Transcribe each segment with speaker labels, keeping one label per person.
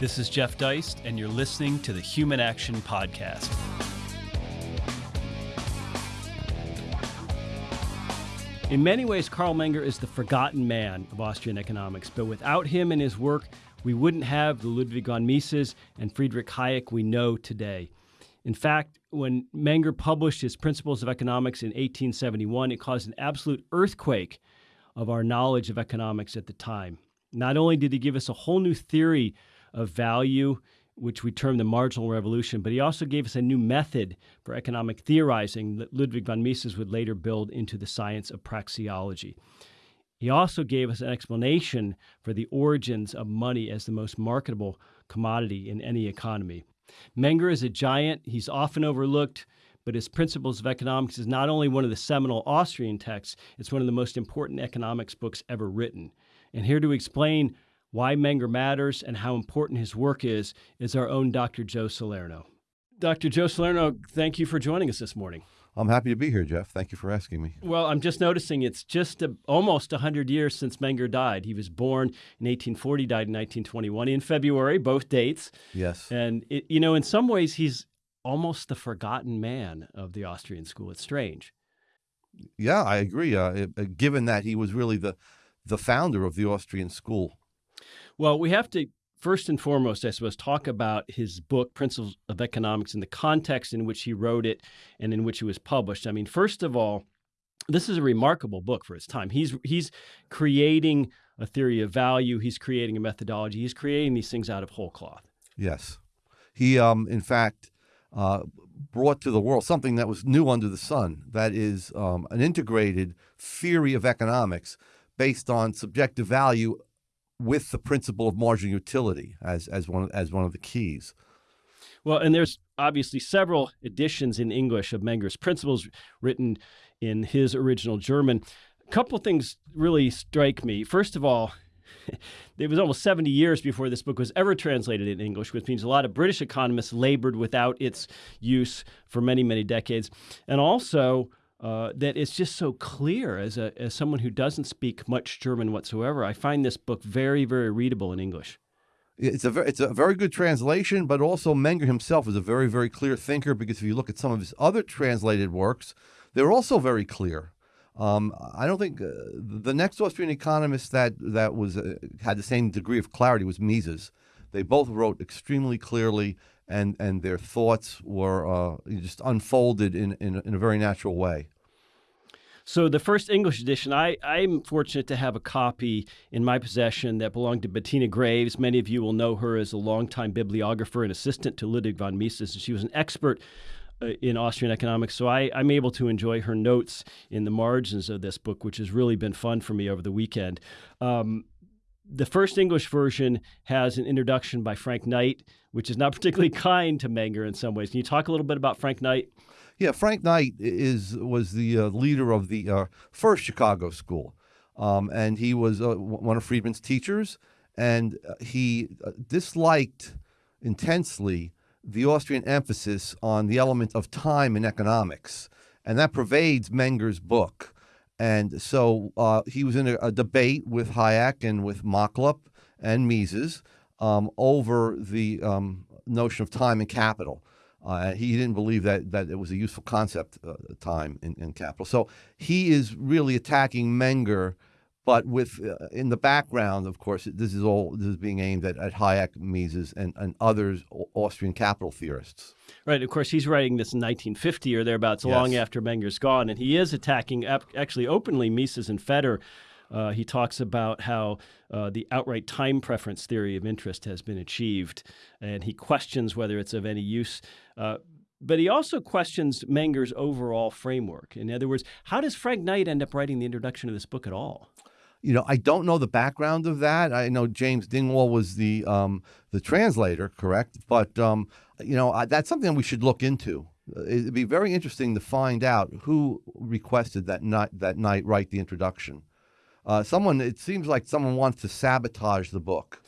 Speaker 1: This is Jeff Deist, and you're listening to the Human Action Podcast. In many ways, Carl Menger is the forgotten man of Austrian economics, but without him and his work, we wouldn't have the Ludwig von Mises and Friedrich Hayek we know today. In fact, when Menger published his Principles of Economics in 1871, it caused an absolute earthquake of our knowledge of economics at the time. Not only did he give us a whole new theory of value which we term the marginal revolution, but he also gave us a new method for economic theorizing that Ludwig von Mises would later build into the science of praxeology. He also gave us an explanation for the origins of money as the most marketable commodity in any economy. Menger is a giant, he's often overlooked, but his Principles of Economics is not only one of the seminal Austrian texts, it's one of the most important economics books ever written. And here to explain why Menger matters and how important his work is, is our own Dr. Joe Salerno. Dr. Joe Salerno, thank you for joining us this morning.
Speaker 2: I'm happy to be here, Jeff. Thank you for asking me.
Speaker 1: Well, I'm just noticing it's just a, almost 100 years since Menger died. He was born in 1840, died in 1921 in February, both dates.
Speaker 2: Yes.
Speaker 1: And, it, you know, in some ways, he's almost the forgotten man of the Austrian school. It's strange.
Speaker 2: Yeah, I agree. Uh, given that he was really the, the founder of the Austrian school.
Speaker 1: Well, we have to first and foremost, I suppose, talk about his book, Principles of Economics, and the context in which he wrote it and in which it was published. I mean, first of all, this is a remarkable book for its time. He's he's creating a theory of value. He's creating a methodology. He's creating these things out of whole cloth.
Speaker 2: Yes, he, um, in fact, uh, brought to the world something that was new under the sun. That is um, an integrated theory of economics based on subjective value with the principle of marginal utility as as one as one of the keys.
Speaker 1: Well, and there's obviously several editions in English of Menger's Principles written in his original German. A couple things really strike me. First of all, it was almost 70 years before this book was ever translated in English, which means a lot of British economists labored without its use for many, many decades. And also, uh, that it's just so clear as a as someone who doesn't speak much German whatsoever. I find this book very very readable in English.
Speaker 2: It's a very, it's a very good translation, but also Menger himself is a very very clear thinker because if you look at some of his other translated works, they're also very clear. Um, I don't think uh, the next Austrian economist that that was uh, had the same degree of clarity was Mises. They both wrote extremely clearly and and their thoughts were uh, just unfolded in, in, in a very natural way.
Speaker 1: So the first English edition, I, I'm fortunate to have a copy in my possession that belonged to Bettina Greaves. Many of you will know her as a longtime bibliographer and assistant to Ludwig von Mises, and she was an expert uh, in Austrian economics. So I, am able to enjoy her notes in the margins of this book, which has really been fun for me over the weekend. Um, the first English version has an introduction by Frank Knight, which is not particularly kind to Menger in some ways. Can you talk a little bit about Frank Knight?
Speaker 2: Yeah, Frank Knight is was the uh, leader of the uh, first Chicago school, um, and he was uh, one of Friedman's teachers, and uh, he uh, disliked intensely the Austrian emphasis on the element of time in economics, and that pervades Menger's book. And so uh, he was in a, a, debate with Hayek and with Machlup and Mises um, over the um, notion of time and capital. Uh, he didn't believe that that it was a useful concept, uh, time and, in, capital. So he is really attacking Menger but with uh, in the background, of course, this is all this is being aimed at, at Hayek, Mises, and, and others Austrian capital theorists.
Speaker 1: Right. Of course, he's writing this in 1950 or thereabouts, yes. long after Menger's gone, and he is attacking actually openly Mises and Fetter. Uh, he talks about how uh, the outright time preference theory of interest has been achieved, and he questions whether it's of any use. Uh, but he also questions Menger's overall framework. In other words, how does Frank Knight end up writing the introduction to this book at all?
Speaker 2: You know, I don't know the background of that. I know James Dingwall was the um, the translator, correct? But um, you know, I, that's something we should look into. It'd be very interesting to find out who requested that Knight that Knight write the introduction. Uh, someone, it seems like someone wants to sabotage the book.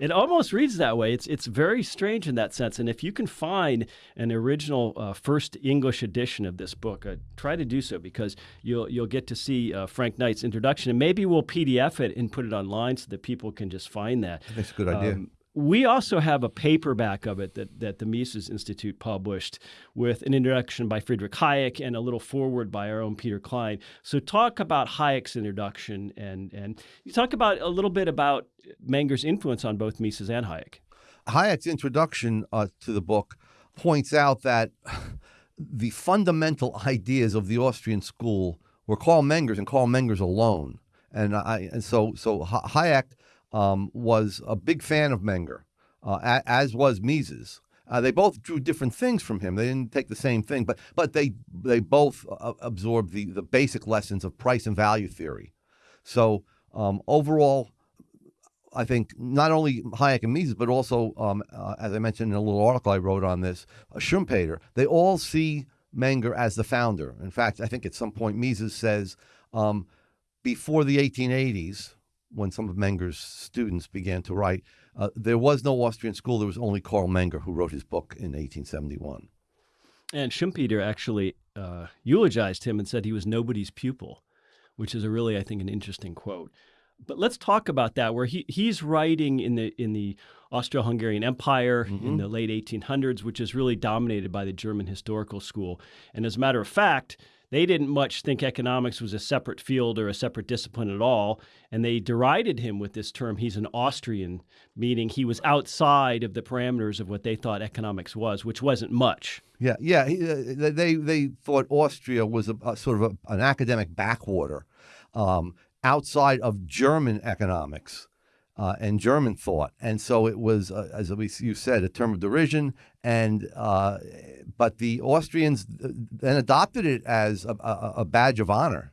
Speaker 1: It almost reads that way. It's it's very strange in that sense. And if you can find an original uh, first English edition of this book, uh, try to do so because you'll you'll get to see uh, Frank Knight's introduction, and maybe we'll PDF it and put it online so that people can just find that.
Speaker 2: That's a good idea. Um,
Speaker 1: we also have a paperback of it that, that the Mises Institute published with an introduction by Friedrich Hayek and a little foreword by our own Peter Klein. So talk about Hayek's introduction and, and you talk about a little bit about Menger's influence on both Mises and Hayek.
Speaker 2: Hayek's introduction uh, to the book points out that the fundamental ideas of the Austrian school were Carl Menger's and Carl Menger's alone. And I and so so Hayek um, was a big fan of Menger, uh, as was Mises. Uh, they both drew different things from him. They didn't take the same thing, but but they they both uh, absorbed the the basic lessons of price and value theory. So um, overall, I think not only Hayek and Mises, but also, um, uh, as I mentioned in a little article I wrote on this, uh, Schumpeter, they all see Menger as the founder. In fact, I think at some point Mises says um, before the 1880s, when some of Menger's students began to write, uh, there was no Austrian school. There was only Carl Menger who wrote his book in 1871.
Speaker 1: And Schumpeter actually uh, eulogized him and said he was nobody's pupil, which is a really, I think, an interesting quote. But let's talk about that, where he, he's writing in the in the Austro-Hungarian Empire mm-hmm. in the late 1800s, which is really dominated by the German historical school. And as a matter of fact, they didn't much think economics was a separate field or a separate discipline at all. And they derided him with this term, he's an Austrian, meaning he was outside of the parameters of what they thought economics was, which wasn't much.
Speaker 2: Yeah, yeah. He, uh, they, they thought Austria was a, a sort of a, an academic backwater um, outside of German economics uh, and German thought. And so it was, uh, as you said, a term of derision. And uh, but the Austrians then adopted it as a, a, a badge of honor,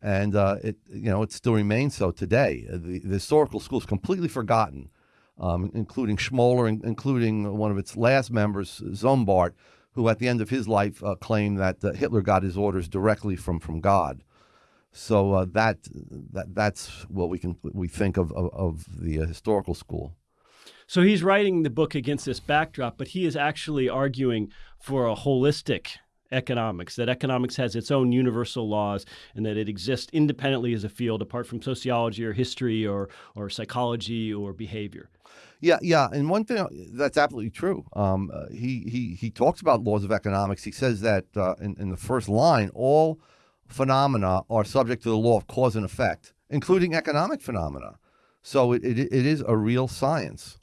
Speaker 2: and uh, it you know it still remains so today. The, the historical school is completely forgotten, um, including Schmoller, including one of its last members, Sombart, who at the end of his life uh, claimed that uh, Hitler got his orders directly from from God. So uh, that that that's what we can we think of of, of the uh, historical school.
Speaker 1: So he's writing the book against this backdrop, but he is actually arguing for a holistic economics, that economics has its own universal laws and that it exists independently as a field apart from sociology or history or, or psychology or behavior.
Speaker 2: Yeah, yeah, and one thing that's absolutely true. Um, uh, he he he talks about laws of economics. He says that uh, in, in the first line, all phenomena are subject to the law of cause and effect, including economic phenomena. So it, it, it is a real science.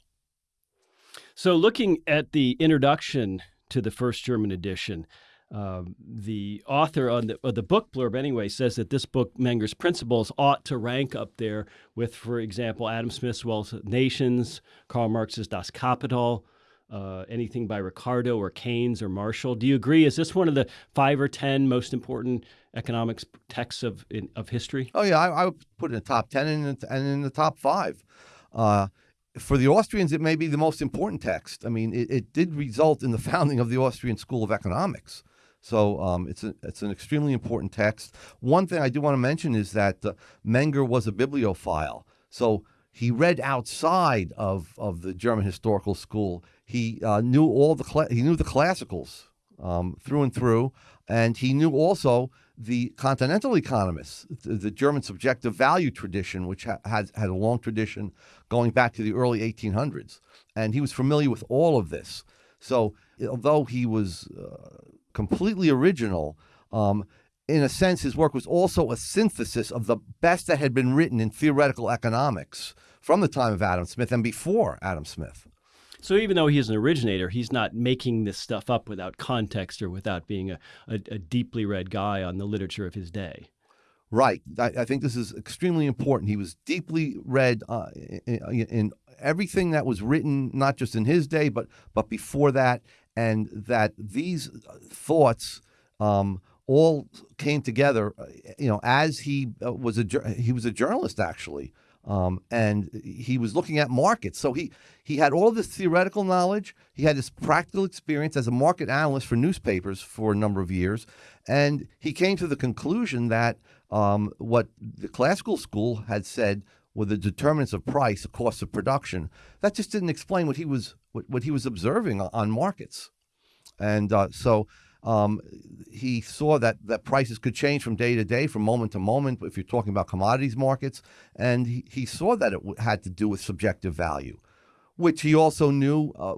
Speaker 1: So, looking at the introduction to the first German edition, um, the author on the, the book blurb, anyway, says that this book, Menger's Principles, ought to rank up there with, for example, Adam Smith's Wealth of Nations, Karl Marx's Das Kapital, uh, anything by Ricardo or Keynes or Marshall. Do you agree? Is this one of the five or ten most important economics texts of in, of history?
Speaker 2: Oh yeah, I, I, would put it in the top ten and in, and in the top five. Uh, for the Austrians, it may be the most important text. I mean, it, it did result in the founding of the Austrian School of Economics. So um, it's a, it's an extremely important text. One thing I do want to mention is that uh, Menger was a bibliophile. So he read outside of, of the German historical school. He uh, knew all the he knew the classicals um, through and through, and he knew also the continental economists, the, the German subjective value tradition, which ha- has had a long tradition going back to the early 1800s, and he was familiar with all of this. So although he was uh, completely original. Um, in a sense, his work was also a synthesis of the best that had been written in theoretical economics from the time of Adam Smith and before Adam Smith.
Speaker 1: So even though he's an originator, he's not making this stuff up without context or without being a, a, a deeply read guy on the literature of his day.
Speaker 2: Right. I, I, think this is extremely important. He was deeply read uh, in, in, everything that was written, not just in his day, but but before that, and that these thoughts um, all came together. Uh, you know, as he uh, was a he was a journalist actually. Um, and he was looking at markets. So he he had all this theoretical knowledge. He had this practical experience as a market analyst for newspapers for a number of years, and he came to the conclusion that um, what the classical school had said were the determinants of price, the cost of production. That just didn't explain what he was what, what he was observing on markets, and uh, so um, he saw that, that prices could change from day to day, from moment to moment, if you're talking about commodities markets. And he, he saw that it had to do with subjective value. which he also knew uh,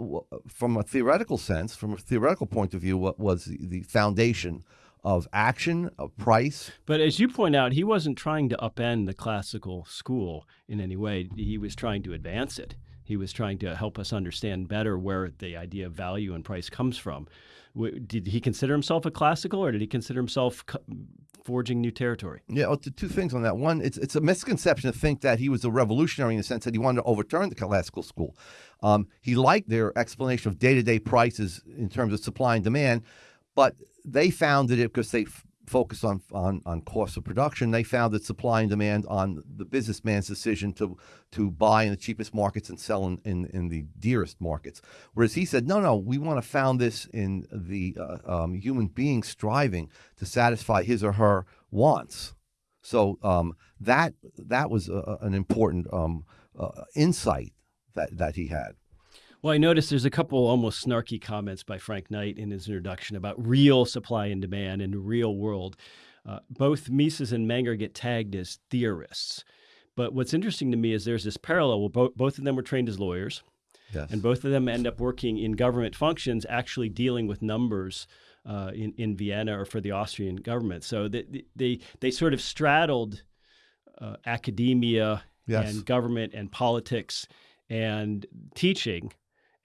Speaker 2: from a theoretical sense, from a theoretical point of view, what was the, the foundation of action, of price.
Speaker 1: But as you point out, he wasn't trying to upend the classical school in any way. He was trying to advance it. He was trying to help us understand better where the idea of value and price comes from. Did he consider himself a classical, or did he consider himself forging new territory?
Speaker 2: Yeah, well, two things on that. One, it's it's a misconception to think that he was a revolutionary in the sense that he wanted to overturn the classical school. Um, he liked their explanation of day to day prices in terms of supply and demand, but they founded it because they f- focused on, on on cost of production. They found that supply and demand on the businessman's decision to to buy in the cheapest markets and sell in, in, in the dearest markets. Whereas he said, no, no, we want to found this in the uh, um, human being striving to satisfy his or her wants. So um, that that was a, an important um, uh, insight that that he had.
Speaker 1: Well, I noticed there's a couple almost snarky comments by Frank Knight in his introduction about real supply and demand in the real world. Uh, both Mises and Menger get tagged as theorists. But what's interesting to me is there's this parallel. Well, bo- both of them were trained as lawyers,
Speaker 2: Yes.
Speaker 1: and both of them end up working in government functions, actually dealing with numbers uh, in in Vienna or for the Austrian government. So they they they sort of straddled uh, academia
Speaker 2: Yes.
Speaker 1: and government and politics and teaching,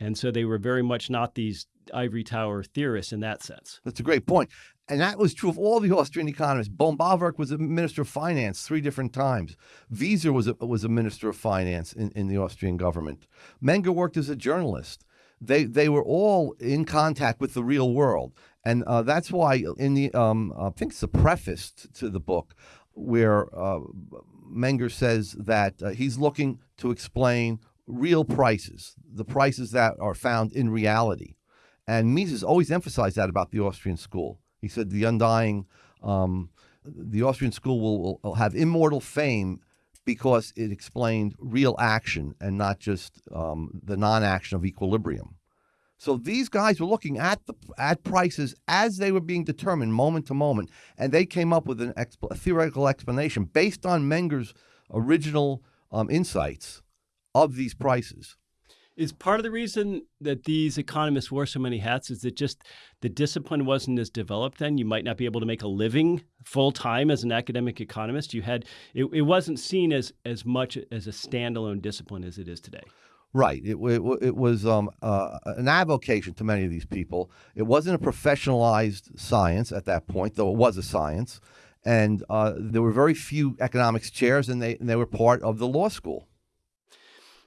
Speaker 1: and so they were very much not these ivory tower theorists in that sense.
Speaker 2: That's a great point. And that was true of all the Austrian economists. Böhm-Bawerk was a minister of finance three different times. Wieser was a, was a minister of finance in, in the Austrian government. Menger worked as a journalist. They, they were all in contact with the real world. And uh, that's why in the, um, I think it's the preface to the book, where uh, Menger says that uh, he's looking to explain real prices, the prices that are found in reality. And Mises always emphasized that about the Austrian school. He said the undying, um, the Austrian school will, will have immortal fame because it explained real action and not just um, the non-action of equilibrium. So these guys were looking at the at prices as they were being determined moment to moment, and they came up with an theoretical explanation based on Menger's original um, insights of these prices.
Speaker 1: Is part of the reason that these economists wore so many hats is that just the discipline wasn't as developed then? You might not be able to make a living full time as an academic economist. You had it, it wasn't seen as as much as a standalone discipline as it is today.
Speaker 2: Right. It, it, it was um, uh, an avocation to many of these people. It wasn't a professionalized science at that point, though it was a science. And uh, there were very few economics chairs, and they, and they were part of the law school.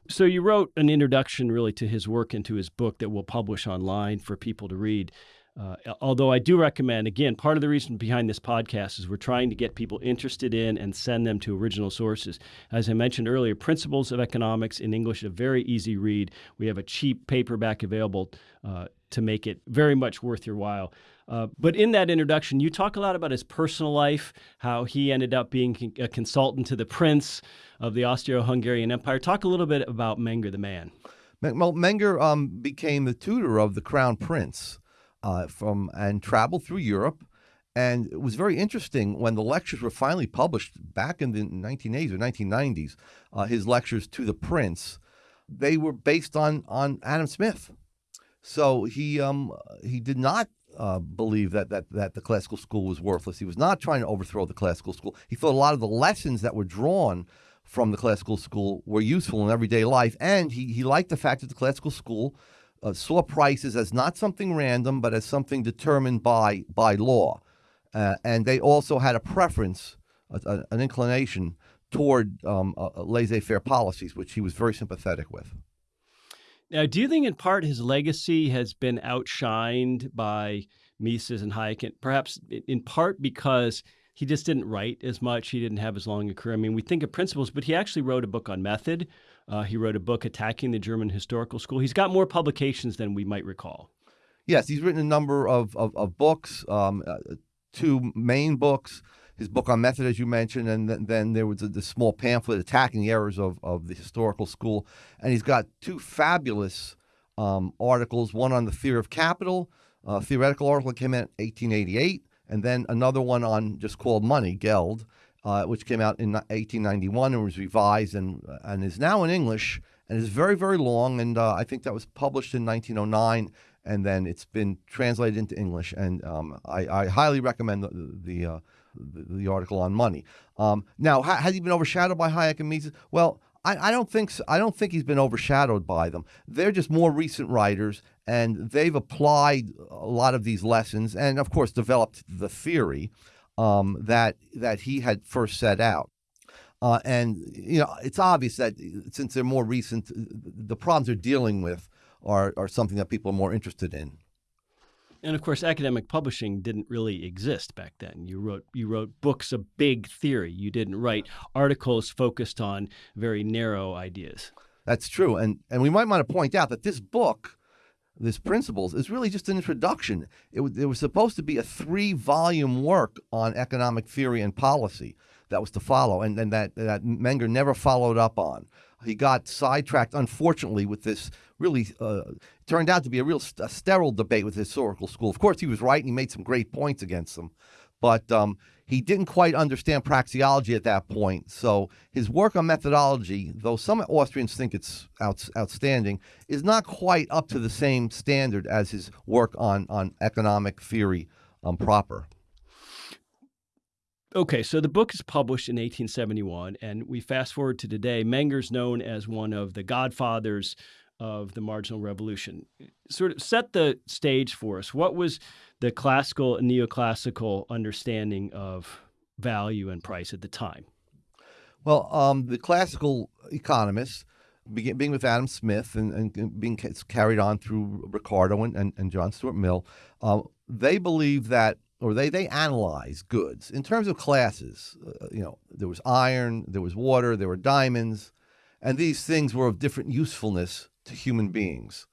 Speaker 1: So you wrote an introduction really to his work and to his book that we'll publish online for people to read. Uh, although I do recommend, again, part of the reason behind this podcast is we're trying to get people interested in and send them to original sources. As I mentioned earlier, Principles of Economics in English, a very easy read. We have a cheap paperback available uh, to make it very much worth your while. Uh, but in that introduction, you talk a lot about his personal life, how he ended up being a consultant to the prince of the Austro-Hungarian Empire. Talk a little bit about Menger the man.
Speaker 2: Well, Menger um, became the tutor of the crown prince uh, from and traveled through Europe. And it was very interesting when the lectures were finally published back in the 1980s or 1990s. Uh, his lectures to the prince, they were based on on Adam Smith. So he um, he did not uh, believe that, that that the classical school was worthless. He was not trying to overthrow the classical school. He thought a lot of the lessons that were drawn from the classical school were useful in everyday life, and he he liked the fact that the classical school uh, saw prices as not something random, but as something determined by by law, uh, and they also had a preference, a, a, an inclination toward um, laissez-faire policies, which he was very sympathetic with.
Speaker 1: Now, do you think in part his legacy has been outshined by Mises and Hayek, and perhaps in part because he just didn't write as much. He didn't have as long a career. I mean, we think of principles, but he actually wrote a book on method. Uh, he wrote a book attacking the German historical school. He's got more publications than we might recall.
Speaker 2: Yes, he's written a number of, of, of books, um, uh, two main books. His book on method, as you mentioned, and then, then there was a, the small pamphlet attacking the errors of, of the historical school. And he's got two fabulous um, articles one on the theory of capital, a theoretical article that came out in 1888, and then another one on just called Money, Geld, uh, which came out in 1891 and was revised and, and is now in English and it's very, very long. And uh, I think that was published in 1909, and then it's been translated into English. And um, I, I, highly recommend the the, uh, the, the, article on money. Um, now, ha- has he been overshadowed by Hayek and Mises? Well, I, I, don't think so. I don't think he's been overshadowed by them. They're just more recent writers, and they've applied a lot of these lessons, and of course, developed the theory um, that that he had first set out. Uh, and you know, it's obvious that since they're more recent, the problems they're dealing with are are something that people are more interested in.
Speaker 1: And of course, academic publishing didn't really exist back then. You wrote you wrote books of big theory. You didn't write articles focused on very narrow ideas.
Speaker 2: That's true, and and we might want to point out that this book, this principles, is really just an introduction. It, it was supposed to be a three volume work on economic theory and policy that was to follow, and, and that, that Menger never followed up on. He got sidetracked, unfortunately, with this really uh, turned out to be a real st- a sterile debate with the historical school. Of course, he was right, and he made some great points against them, but um, he didn't quite understand praxeology at that point. So his work on methodology, though some Austrians think it's out, outstanding, is not quite up to the same standard as his work on on economic theory um, proper.
Speaker 1: Okay, so the book is published in 1871, and we fast forward to today. Menger's known as one of the godfathers of the marginal revolution. Sort of set the stage for us. What was the classical and neoclassical understanding of value and price at the time?
Speaker 2: Well, um, the classical economists, being with Adam Smith and, and being carried on through Ricardo and, and, and John Stuart Mill, uh, they believe that or they they analyze goods in terms of classes. Uh, you know, there was iron, there was water, there were diamonds, and these things were of different usefulness to human beings.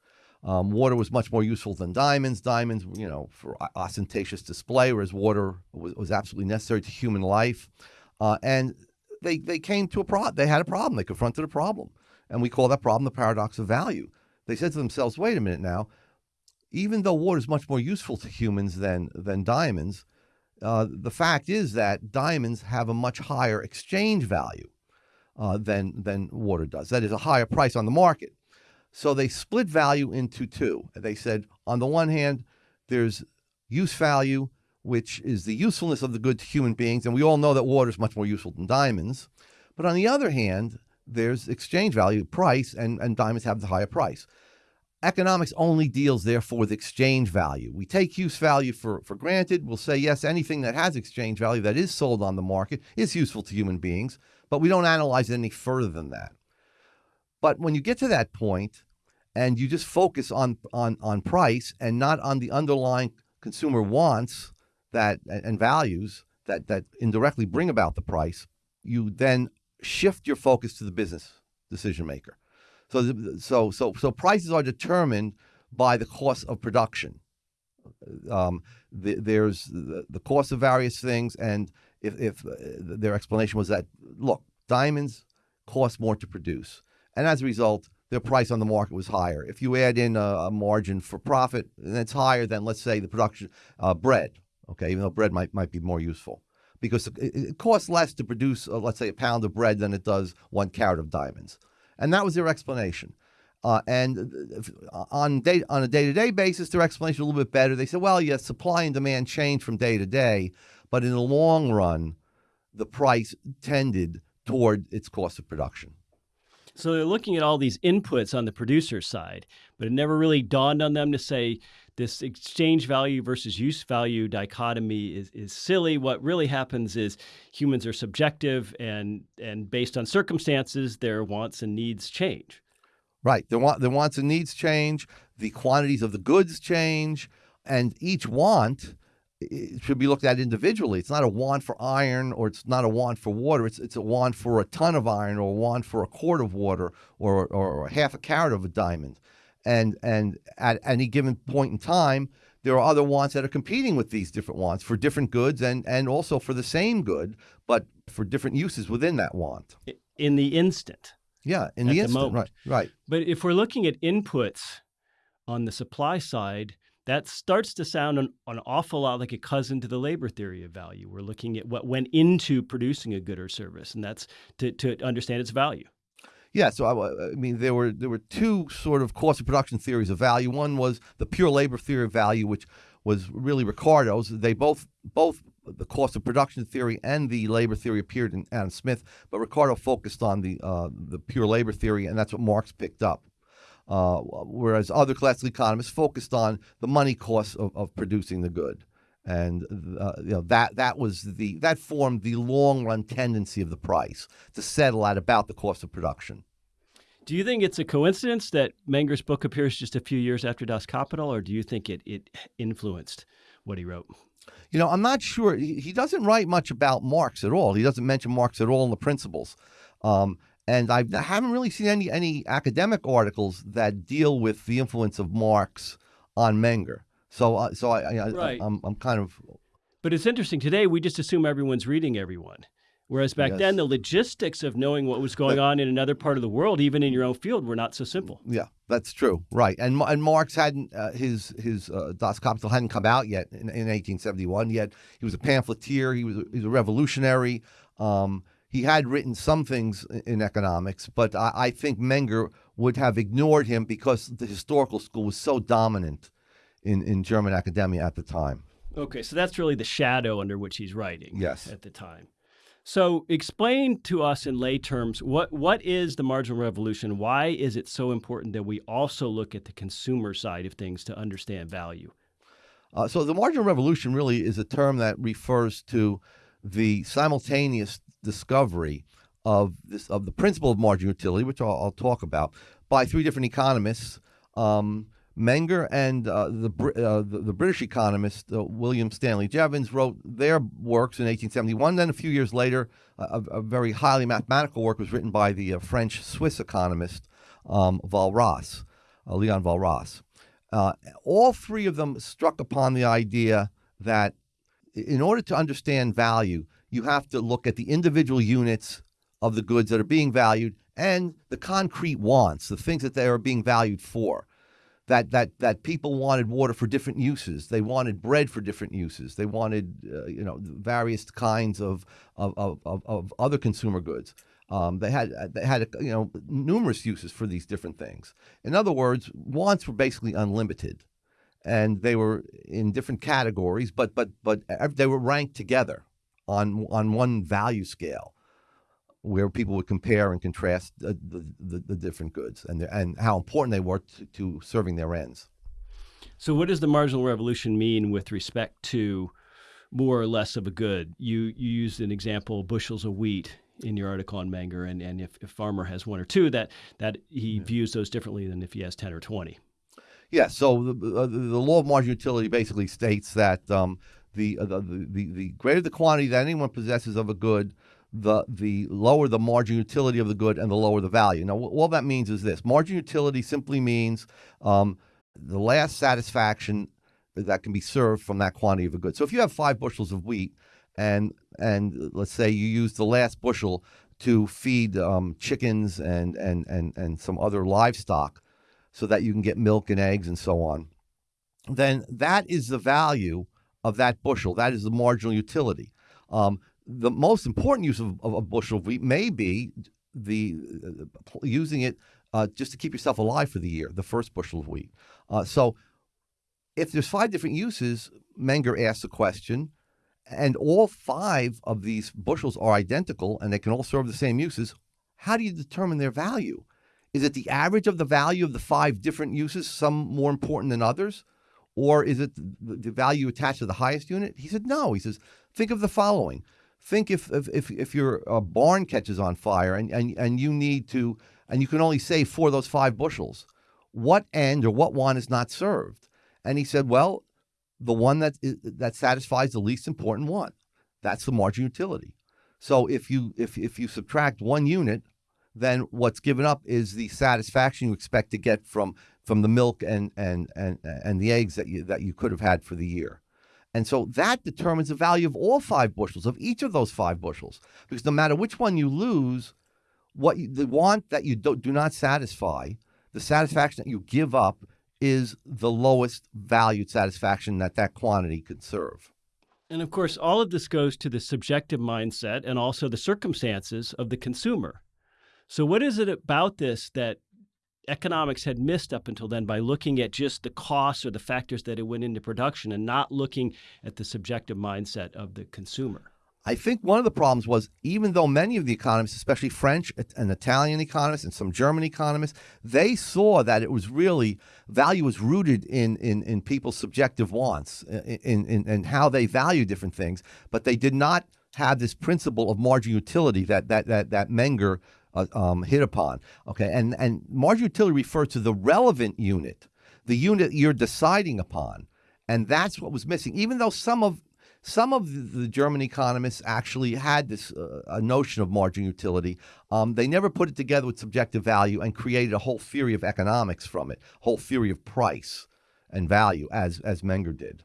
Speaker 2: Um, water was much more useful than diamonds. Diamonds, you know, for ostentatious display, whereas water was, was absolutely necessary to human life. Uh, and they they came to a problem. They had a problem. They confronted a problem, and we call that problem the paradox of value. They said to themselves, "Wait a minute now." Even though water is much more useful to humans than than diamonds, uh, the fact is that diamonds have a much higher exchange value uh, than than water does. That is a higher price on the market. So they split value into two. They said on the one hand, there's use value, which is the usefulness of the good to human beings, and we all know that water is much more useful than diamonds. But on the other hand, there's exchange value, price, and, and diamonds have the higher price economics only deals therefore with exchange value. We take use value for, for granted. We'll say, yes, anything that has exchange value that is sold on the market is useful to human beings, but we don't analyze it any further than that. But when you get to that point and you just focus on, on, on price and not on the underlying consumer wants that and values that, that indirectly bring about the price, you then shift your focus to the business decision maker. So, so, so, so prices are determined by the cost of production. Um, the, there's the, the, cost of various things, and if, if uh, their explanation was that, look, diamonds cost more to produce, and as a result, their price on the market was higher. If you add in a, a margin for profit, then it's higher than, let's say, the production uh, bread. Okay, even though bread might might be more useful because it, it costs less to produce, uh, let's say, a pound of bread than it does one carat of diamonds. And that was their explanation. Uh, and on day, on a day to day basis, their explanation was a little bit better. They said, well, yes, supply and demand change from day to day, but in the long run, the price tended toward its cost of production.
Speaker 1: So they're looking at all these inputs on the producer side, but it never really dawned on them to say this exchange value versus use value dichotomy is, is silly. What really happens is humans are subjective and and based on circumstances, their wants and needs change.
Speaker 2: Right. The, want, their wants and needs change, the quantities of the goods change, and each want should be looked at individually. It's not a want for iron or it's not a want for water. It's it's a want for a ton of iron or a want for a quart of water or, or, or half a carat of a diamond. And and at any given point in time, there are other wants that are competing with these different wants for different goods and and also for the same good, but for different uses within that want.
Speaker 1: In the instant.
Speaker 2: Yeah, in the instant.
Speaker 1: The
Speaker 2: right, right.
Speaker 1: But if we're looking at inputs on the supply side, that starts to sound an, an, awful lot like a cousin to the labor theory of value. We're looking at what went into producing a good or service, and that's to, to understand its value.
Speaker 2: Yeah, so I, I, mean, there were there were two sort of cost of production theories of value. One was the pure labor theory of value, which was really Ricardo's. They both both the cost of production theory and the labor theory appeared in Adam Smith, but Ricardo focused on the uh, the pure labor theory, and that's what Marx picked up. Uh, whereas other classical economists focused on the money costs of, of producing the good and uh, you know that that was the that formed the long run tendency of the price to settle at about the cost of production.
Speaker 1: Do you think it's a coincidence that Menger's book appears just a few years after Das Kapital, or do you think it it influenced what he wrote?
Speaker 2: You know, I'm not sure. He, he doesn't write much about Marx at all. He doesn't mention Marx at all in the principles. Um, and I haven't really seen any any academic articles that deal with the influence of Marx on Menger. So, uh, so I, I, right. I, am I'm, I'm kind of.
Speaker 1: But it's interesting today. We just assume everyone's reading everyone, whereas back yes. then the logistics of knowing what was going on in another part of the world, even in your own field, were not so simple.
Speaker 2: Yeah, that's true. Right, and and Marx hadn't uh, his his uh, Das Kapital hadn't come out yet in, in 1871. Yet he was a pamphleteer. He was he was a revolutionary. Um, he had written some things in economics, but I, I, think Menger would have ignored him because the historical school was so dominant in, in German academia at the time.
Speaker 1: Okay, so that's really the shadow under which he's writing
Speaker 2: yes.
Speaker 1: at the time. So explain to us in lay terms what what is the marginal revolution? Why is it so important that we also look at the consumer side of things to understand value?
Speaker 2: Uh, so the marginal revolution really is a term that refers to the simultaneous discovery of this of the principle of marginal utility, which I'll, I'll talk about, by three different economists. Um, Menger and uh, the, uh, the, the British economist uh, William Stanley Jevons wrote their works in 1871. Then a few years later, a, a very highly mathematical work was written by the uh, French Swiss economist um, Walras, uh, Leon Walras. Uh, all three of them struck upon the idea that in order to understand value, you have to look at the individual units of the goods that are being valued and the concrete wants, the things that they are being valued for that that that people wanted water for different uses. They wanted bread for different uses. They wanted uh, you know various kinds of of, of, of other consumer goods. Um, they had they had you know numerous uses for these different things. In other words, wants were basically unlimited, and they were in different categories, but but but they were ranked together on on one value scale where people would compare and contrast the, the, the different goods and, and how important they were to, to, serving their ends.
Speaker 1: So, what does the marginal revolution mean with respect to more or less of a good? You, you used an example, bushels of wheat in your article on Menger, and, and if, if farmer has one or two, that, that he yeah. views those differently than if he has 10 or 20.
Speaker 2: Yeah, so the, uh, the law of marginal utility basically states that um, the, uh, the, the, the greater the quantity that anyone possesses of a good, the the lower the margin utility of the good and the lower the value. Now, all that means is this: margin utility simply means um, the last satisfaction that can be served from that quantity of a good. So, if you have five bushels of wheat, and and let's say you use the last bushel to feed um, chickens and and and and some other livestock, so that you can get milk and eggs and so on, then that is the value of that bushel. That is the marginal utility. Um, the most important use of, of a bushel of wheat may be the uh, using it uh, just to keep yourself alive for the year, the first bushel of wheat. Uh, so if there's five different uses, Menger asks a question, and all five of these bushels are identical and they can all serve the same uses, how do you determine their value? Is it the average of the value of the five different uses, some more important than others? Or is it the value attached to the highest unit? He said, no. He says, think of the following think if if if, your uh, barn catches on fire and, and and you need to and you can only save four of those five bushels, what end or what one is not served? And he said, well, the one that that satisfies the least important one. That's the margin utility. So if you if if you subtract one unit, then what's given up is the satisfaction you expect to get from from the milk and and and and the eggs that you that you could have had for the year. And so that determines the value of all five bushels, of each of those five bushels. Because no matter which one you lose, what you, the want that you do, do not satisfy, the satisfaction that you give up is the lowest valued satisfaction that that quantity could serve.
Speaker 1: And of course, all of this goes to the subjective mindset and also the circumstances of the consumer. So, what is it about this that economics had missed up until then by looking at just the costs or the factors that it went into production and not looking at the subjective mindset of the consumer?
Speaker 2: I think one of the problems was even though many of the economists, especially French and Italian economists and some German economists, they saw that it was really value was rooted in in, in people's subjective wants in, in in how they value different things, but they did not have this principle of marginal utility that that that that Menger uh, um, hit upon. Okay, and and margin utility refers to the relevant unit, the unit you're deciding upon, and that's what was missing. Even though some of some of the German economists actually had this uh, notion of margin utility. Um, they never put it together with subjective value and created a whole theory of economics from it, whole theory of price and value, as as Menger did.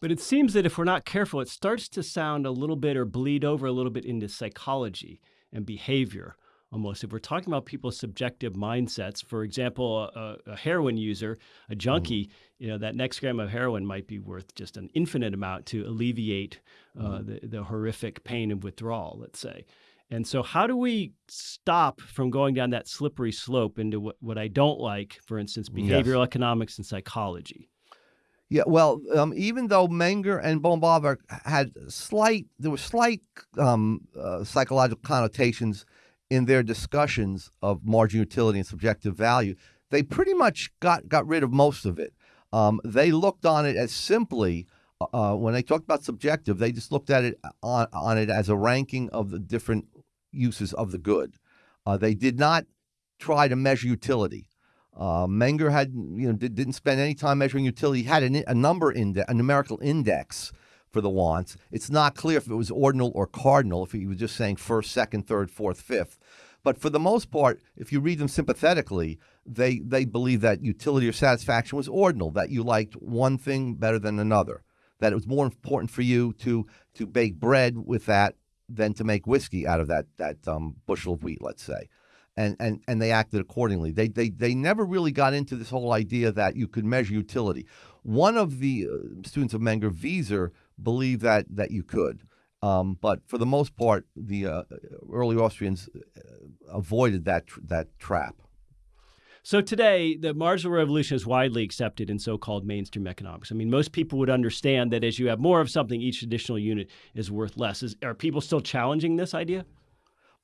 Speaker 1: But it seems that if we're not careful, it starts to sound a little bit or bleed over a little bit into psychology and behavior almost. If we're talking about people's subjective mindsets, for example, a, a heroin user, a junkie, mm-hmm. you know, that next gram of heroin might be worth just an infinite amount to alleviate uh, mm-hmm. the, the horrific pain of withdrawal, let's say. And so, how do we stop from going down that slippery slope into what, what I don't like, for instance, behavioral yes. economics and psychology?
Speaker 2: Yeah, well, um, even though Menger and Böhm-Bawerk had slight, there were slight um, uh, psychological connotations in their discussions of margin utility and subjective value, they pretty much got, got rid of most of it. Um, they looked on it as simply, uh, uh, when they talked about subjective, they just looked at it on, on it as a ranking of the different uses of the good. Uh, they did not try to measure utility. Uh, Menger had, you know, did, not spend any time measuring utility. He had a, a number index, a numerical index for the wants. It's not clear if it was ordinal or cardinal, if he was just saying first, second, third, fourth, fifth. But for the most part, if you read them sympathetically, they, they believe that utility or satisfaction was ordinal, that you liked one thing better than another, that it was more important for you to, to bake bread with that than to make whiskey out of that, that um, bushel of wheat, let's say. And, and, and they acted accordingly. They, they, they never really got into this whole idea that you could measure utility. One of the uh, students of Menger, Wieser, believed that that you could. Um, but for the most part, the uh, early Austrians uh, avoided that tr- that trap.
Speaker 1: So today, the marginal revolution is widely accepted in so-called mainstream economics. I mean, most people would understand that as you have more of something, each additional unit is worth less. Is, are people still challenging this idea?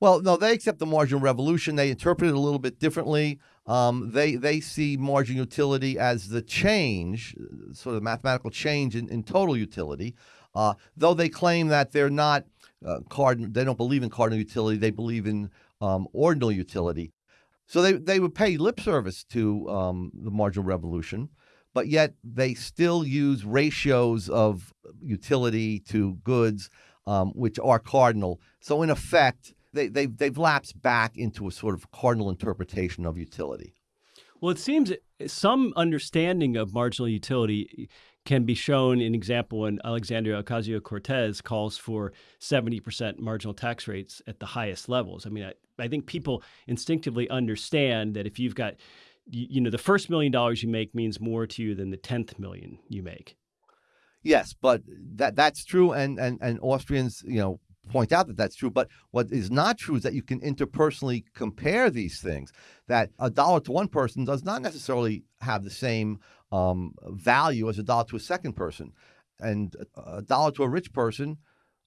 Speaker 2: Well, no, they accept the marginal revolution. They interpret it a little bit differently. Um, they they see margin utility as the change, sort of mathematical change in, in total utility. Uh, though they claim that they're not uh, cardinal, they don't believe in cardinal utility. They believe in um, ordinal utility. So they they would pay lip service to um, the marginal revolution, but yet they still use ratios of utility to goods, um, which are cardinal. So in effect they, they've, they've lapsed back into a sort of cardinal interpretation of utility.
Speaker 1: Well, it seems some understanding of marginal utility can be shown in example when Alexandria Ocasio-Cortez calls for 70% marginal tax rates at the highest levels. I mean, I, I think people instinctively understand that if you've got, you, you know, the first million dollars you make means more to you than the 10th million you make.
Speaker 2: Yes, but that that's true, and and and Austrians, you know, point out that that's true. But what is not true is that you can interpersonally compare these things. That a dollar to one person does not necessarily have the same um, value as a dollar to a second person, and a dollar to a rich person.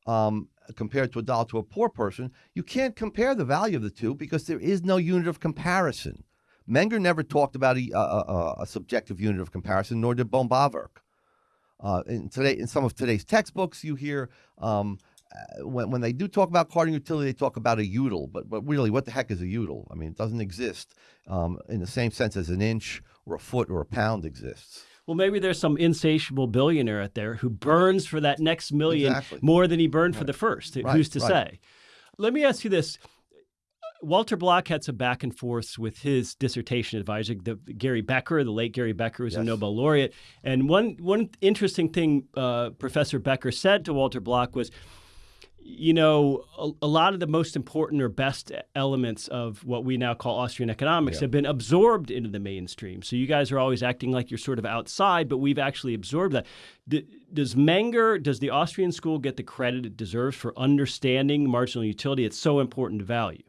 Speaker 2: Um, compared to a dollar to a poor person, you can't compare the value of the two because there is no unit of comparison. Menger never talked about a, a, a subjective unit of comparison, nor did Böhm-Bawerk. Uh, in today, in some of today's textbooks, you hear um, when, when they do talk about cardinal utility, they talk about a util, but, but really, what the heck is a util? I mean, it doesn't exist um, in the same sense as an inch or a foot or a pound exists.
Speaker 1: Well, maybe there's some insatiable billionaire out there who burns for that next million exactly. more than he burned right. for the first. Right. Who's to right. say? Let me ask you this. Walter Block had some back and forths with his dissertation advisor, the, Gary Becker, the late Gary Becker, who's yes. a Nobel laureate. And one one interesting thing uh, Professor Becker said to Walter Block was, you know, a, a, lot of the most important or best elements of what we now call Austrian economics yeah. have been absorbed into the mainstream. So you guys are always acting like you're sort of outside, but we've actually absorbed that. D- does Menger, does the Austrian school get the credit it deserves for understanding marginal utility? It's so important to value.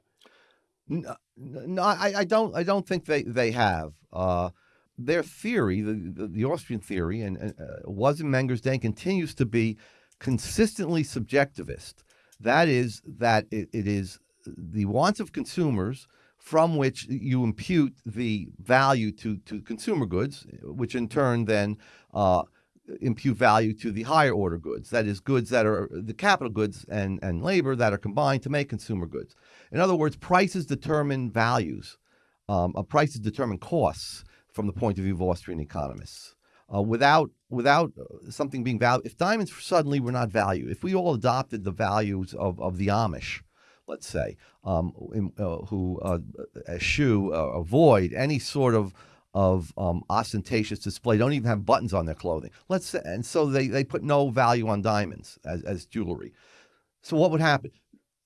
Speaker 2: No, no I, I, don't. I don't think they they have. Uh, their theory, the, the, the Austrian theory, and uh, was in Menger's day, and continues to be consistently subjectivist. That is, that it, it is the wants of consumers from which you impute the value to, to consumer goods, which in turn then uh, impute value to the higher order goods. That is, goods that are the capital goods and, and labor that are combined to make consumer goods. In other words, prices determine values. Um, prices determine costs from the point of view of Austrian economists. Uh, without without uh, something being valued, if diamonds suddenly were not valued, if we all adopted the values of, of the Amish, let's say, um, in, uh, who uh, eschew, uh, avoid any sort of of um, ostentatious display, don't even have buttons on their clothing. Let's say, and so they, they put no value on diamonds as, as jewelry. So what would happen?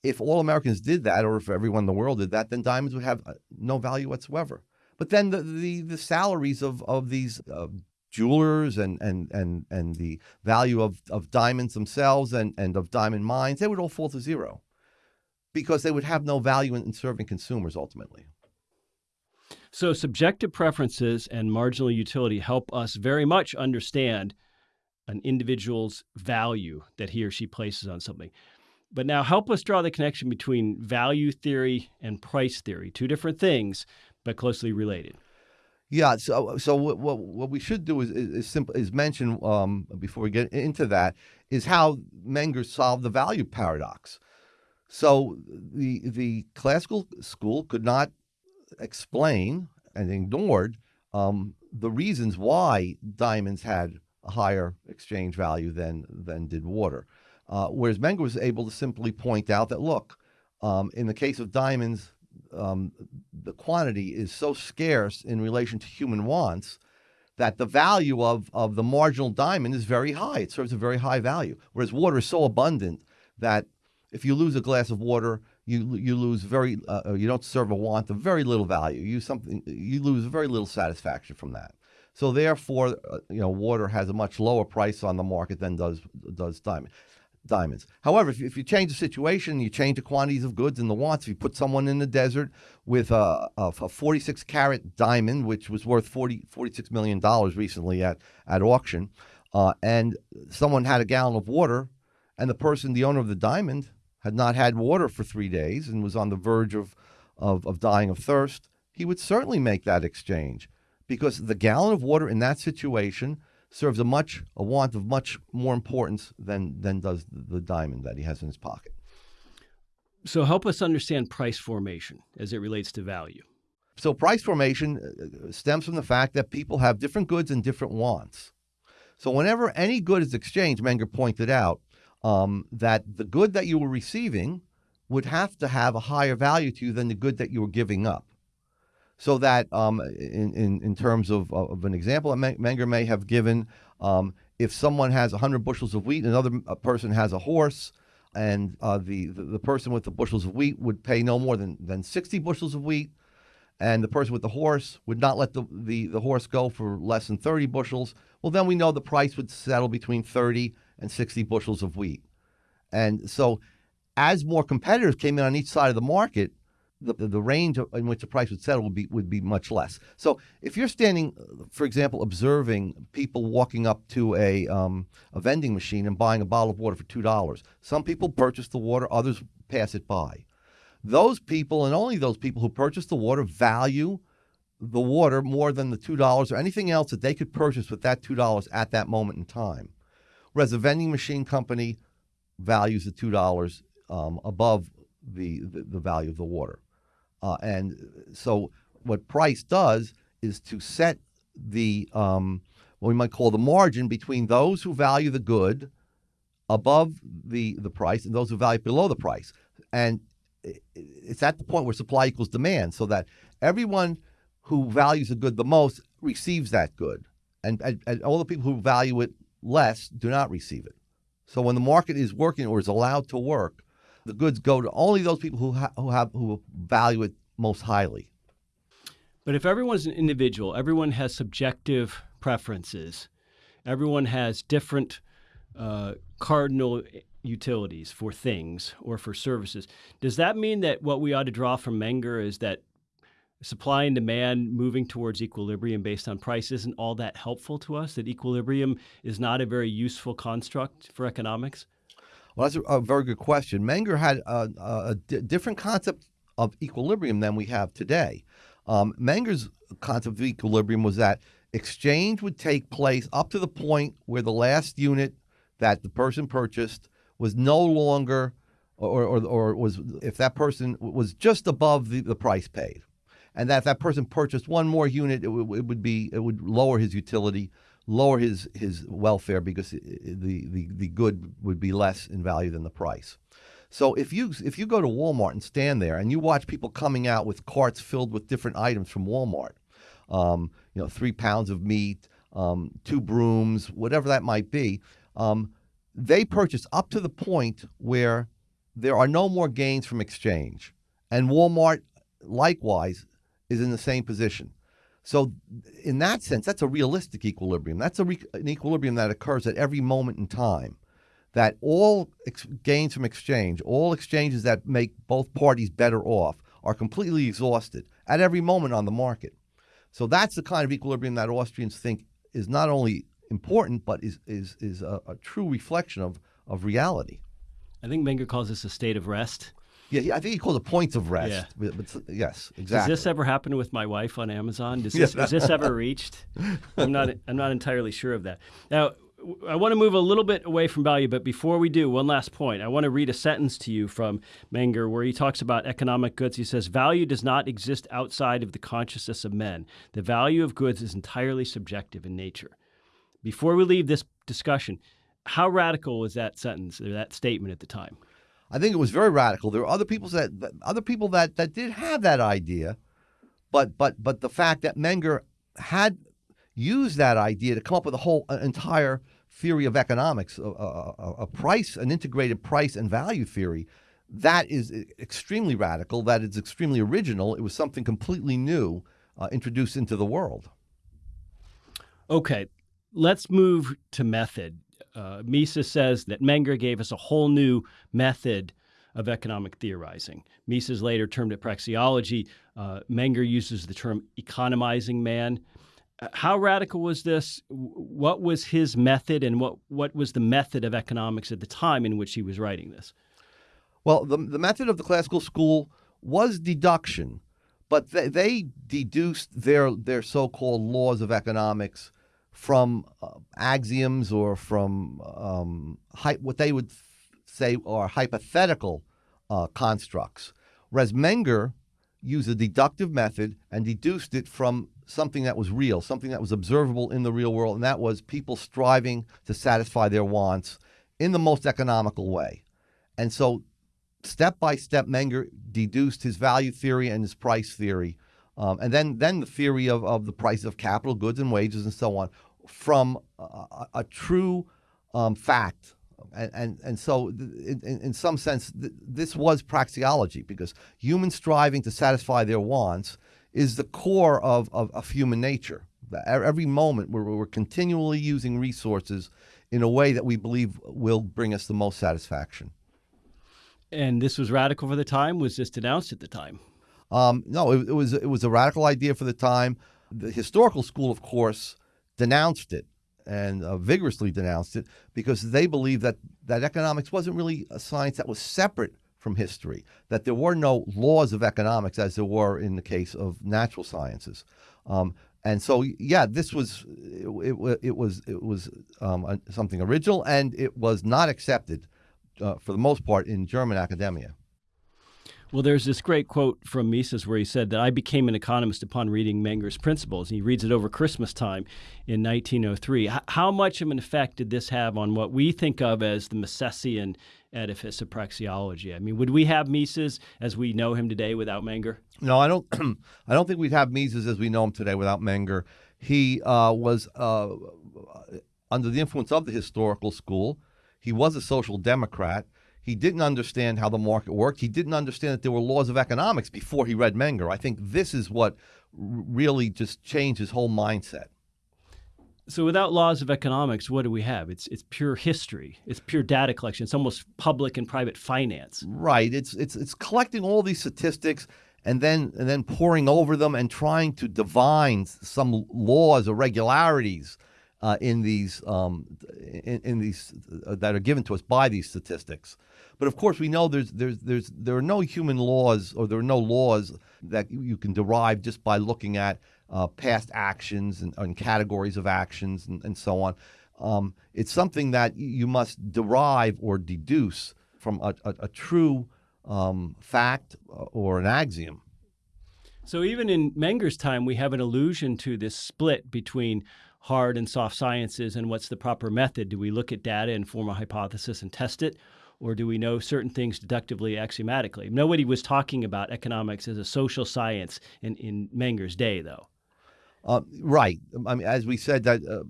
Speaker 2: If all Americans did that, or if everyone in the world did that, then diamonds would have uh, no value whatsoever. But then the the, the salaries of of these uh, jewelers and and and and the value of of diamonds themselves and and of diamond mines, they would all fall to zero because they would have no value in, in serving consumers ultimately.
Speaker 1: So subjective preferences and marginal utility help us very much understand an individual's value that he or she places on something. But now help us draw the connection between value theory and price theory, two different things, but closely related.
Speaker 2: Yeah. So, so what, what, what we should do is is, is simple is mention um, before we get into that is how Menger solved the value paradox. So the the classical school could not explain and ignored um, the reasons why diamonds had a higher exchange value than than did water. Uh, whereas Menger was able to simply point out that look, um, in the case of diamonds, um, the quantity is so scarce in relation to human wants that the value of, of the marginal diamond is very high. It serves a very high value. Whereas water is so abundant that if you lose a glass of water, you you lose very uh, uh you don't serve a want of very little value. You something you lose very little satisfaction from that. So therefore, uh, you know, water has a much lower price on the market than does does diamond diamonds. However, if you, if you change the situation, you change the quantities of goods and the wants. If you put someone in the desert with a, a, a 46 carat diamond, which was worth 40, $46 million recently at, at auction, uh, and someone had a gallon of water, and the person, the owner of the diamond, had not had water for three days and was on the verge of, of, of dying of thirst, he would certainly make that exchange because the gallon of water in that situation serves a much a want of much more importance than than does the diamond that he has in his pocket.
Speaker 1: So help us understand price formation as it relates to value.
Speaker 2: So price formation uh, stems from the fact that people have different goods and different wants. So whenever any good is exchanged, Menger pointed out um, that the good that you were receiving would have to have a higher value to you than the good that you were giving up so that um, in, in, in terms of, of an example Menger may have given, um, if someone has 100 bushels of wheat, and another person has a horse, and uh, the, the, the person with the bushels of wheat would pay no more than, than 60 bushels of wheat, and the person with the horse would not let the, the, the horse go for less than 30 bushels, well, then we know the price would settle between 30 and 60 bushels of wheat. And so as more competitors came in on each side of the market, the, the range in which the price would settle would be would be much less. So if you're standing, for example, observing people walking up to a um, a vending machine and buying a bottle of water for two dollars, some people purchase the water, others pass it by. Those people and only those people who purchase the water value the water more than the two dollars or anything else that they could purchase with that two dollars at that moment in time. Whereas a vending machine company values the two dollars um, above the, the, the value of the water. Uh, and so what price does is to set the um, what we might call the margin between those who value the good above the the price and those who value it below the price. And it's at the point where supply equals demand, so that everyone who values the good the most receives that good, and, and, and all the people who value it less do not receive it. So when the market is working or is allowed to work, the goods go to only those people who, ha- who have who value it most highly.
Speaker 1: But if everyone's an individual, everyone has subjective preferences, everyone has different uh, cardinal utilities for things or for services. Does that mean that what we ought to draw from Menger is that supply and demand moving towards equilibrium based on price isn't all that helpful to us? That equilibrium is not a very useful construct for economics?
Speaker 2: Well, that's a, very good question. Menger had a, a, a d- different concept of equilibrium than we have today. Um, Menger's concept of equilibrium was that exchange would take place up to the point where the last unit that the person purchased was no longer, or, or, or was if that person was just above the, the price paid, and that if that person purchased one more unit, it, w- it would be it would lower his utility, lower his his welfare because the, the the good would be less in value than the price. So if you if you go to Walmart and stand there and you watch people coming out with carts filled with different items from Walmart, um, you know, three pounds of meat, um, two brooms, whatever that might be, um, they purchase up to the point where there are no more gains from exchange, and Walmart likewise is in the same position. So, in that sense, that's a realistic equilibrium. That's a re- an equilibrium that occurs at every moment in time that all gains from exchange, all exchanges that make both parties better off, are completely exhausted at every moment on the market. So that's the kind of equilibrium that Austrians think is not only important, but is is is a, a true reflection of of reality.
Speaker 1: I think Menger calls this a state of rest.
Speaker 2: Yeah, I think he calls it points of rest.
Speaker 1: Yeah.
Speaker 2: But, but yes, exactly.
Speaker 1: Does this ever happen with my wife on Amazon? Does this, is this ever reached? I'm not. I'm not entirely sure of that. Now, I want to move a little bit away from value, but before we do, one last point. I want to read a sentence to you from Menger where he talks about economic goods. He says, Value does not exist outside of the consciousness of men. The value of goods is entirely subjective in nature. Before we leave this discussion, how radical was that sentence or that statement at the time?
Speaker 2: I think it was very radical. There were other people that other people that, that did have that idea, but but but the fact that Menger had used that idea to come up with a whole an entire theory of economics, a, a, a, price, an integrated price and value theory. That is extremely radical. That is extremely original. It was something completely new uh, introduced into the world.
Speaker 1: Okay, let's move to method. Uh, Mises says that Menger gave us a whole new method of economic theorizing. Mises later termed it praxeology. Uh, Menger uses the term economizing man. How radical was this? What was his method, and what, what was the method of economics at the time in which he was writing this?
Speaker 2: Well, the, the method of the classical school was deduction, but they, they deduced their, their so called laws of economics from uh, axioms or from um, what they would say are hypothetical uh, constructs. Whereas Menger used a deductive method and deduced it from something that was real, something that was observable in the real world, and that was people striving to satisfy their wants in the most economical way. And so, step by step, Menger deduced his value theory and his price theory, um, and then, then the theory of, of the price of capital, goods, and wages, and so on, from a, a true um, fact. And, and, and so, in, in some sense, th- this was praxeology because human striving to satisfy their wants is the core of, of, of human nature. Every moment we're, we're continually using resources in a way that we believe will bring us the most satisfaction.
Speaker 1: And this was radical for the time. Was this denounced at the time?
Speaker 2: Um, no, it, it, was it was a radical idea for the time. The historical school, of course, denounced it and uh, vigorously denounced it because they believed that that economics wasn't really a science that was separate from history, that there were no laws of economics as there were in the case of natural sciences. Um, and so, yeah, this was it, it, it was it was um, something original, and it was not accepted uh, for the most part in German academia.
Speaker 1: Well, there's this great quote from Mises where he said that I became an economist upon reading Menger's Principles. He reads it over Christmas time in 1903. H- how much of an effect did this have on what we think of as the Misesian edifice of praxeology? I mean, would we have Mises as we know him today without Menger?
Speaker 2: No, I don't. I don't think we'd have Mises as we know him today without Menger. He uh, was uh, under the influence of the historical school. He was a social democrat. He didn't understand how the market worked. He didn't understand that there were laws of economics before he read Menger. I think this is what really just changed his whole mindset.
Speaker 1: So without laws of economics, what do we have? It's it's pure history. It's pure data collection. It's almost public and private finance.
Speaker 2: Right. It's it's it's collecting all these statistics and then and then poring over them and trying to divine some laws or regularities uh, in these um, in, in, these uh, that are given to us by these statistics. But of course, we know there's there's there's there are no human laws or there are no laws that you can derive just by looking at uh, past actions and, and, categories of actions and, and so on. Um, it's something that you must derive or deduce from a, a, a true um, fact uh, or an axiom.
Speaker 1: So even in Menger's time, we have an allusion to this split between hard and soft sciences and what's the proper method. Do we look at data and form a hypothesis and test it? Or do we know certain things deductively, axiomatically? Nobody was talking about economics as a social science in, in Menger's day, though.
Speaker 2: Uh, right. I mean, as we said, that uh,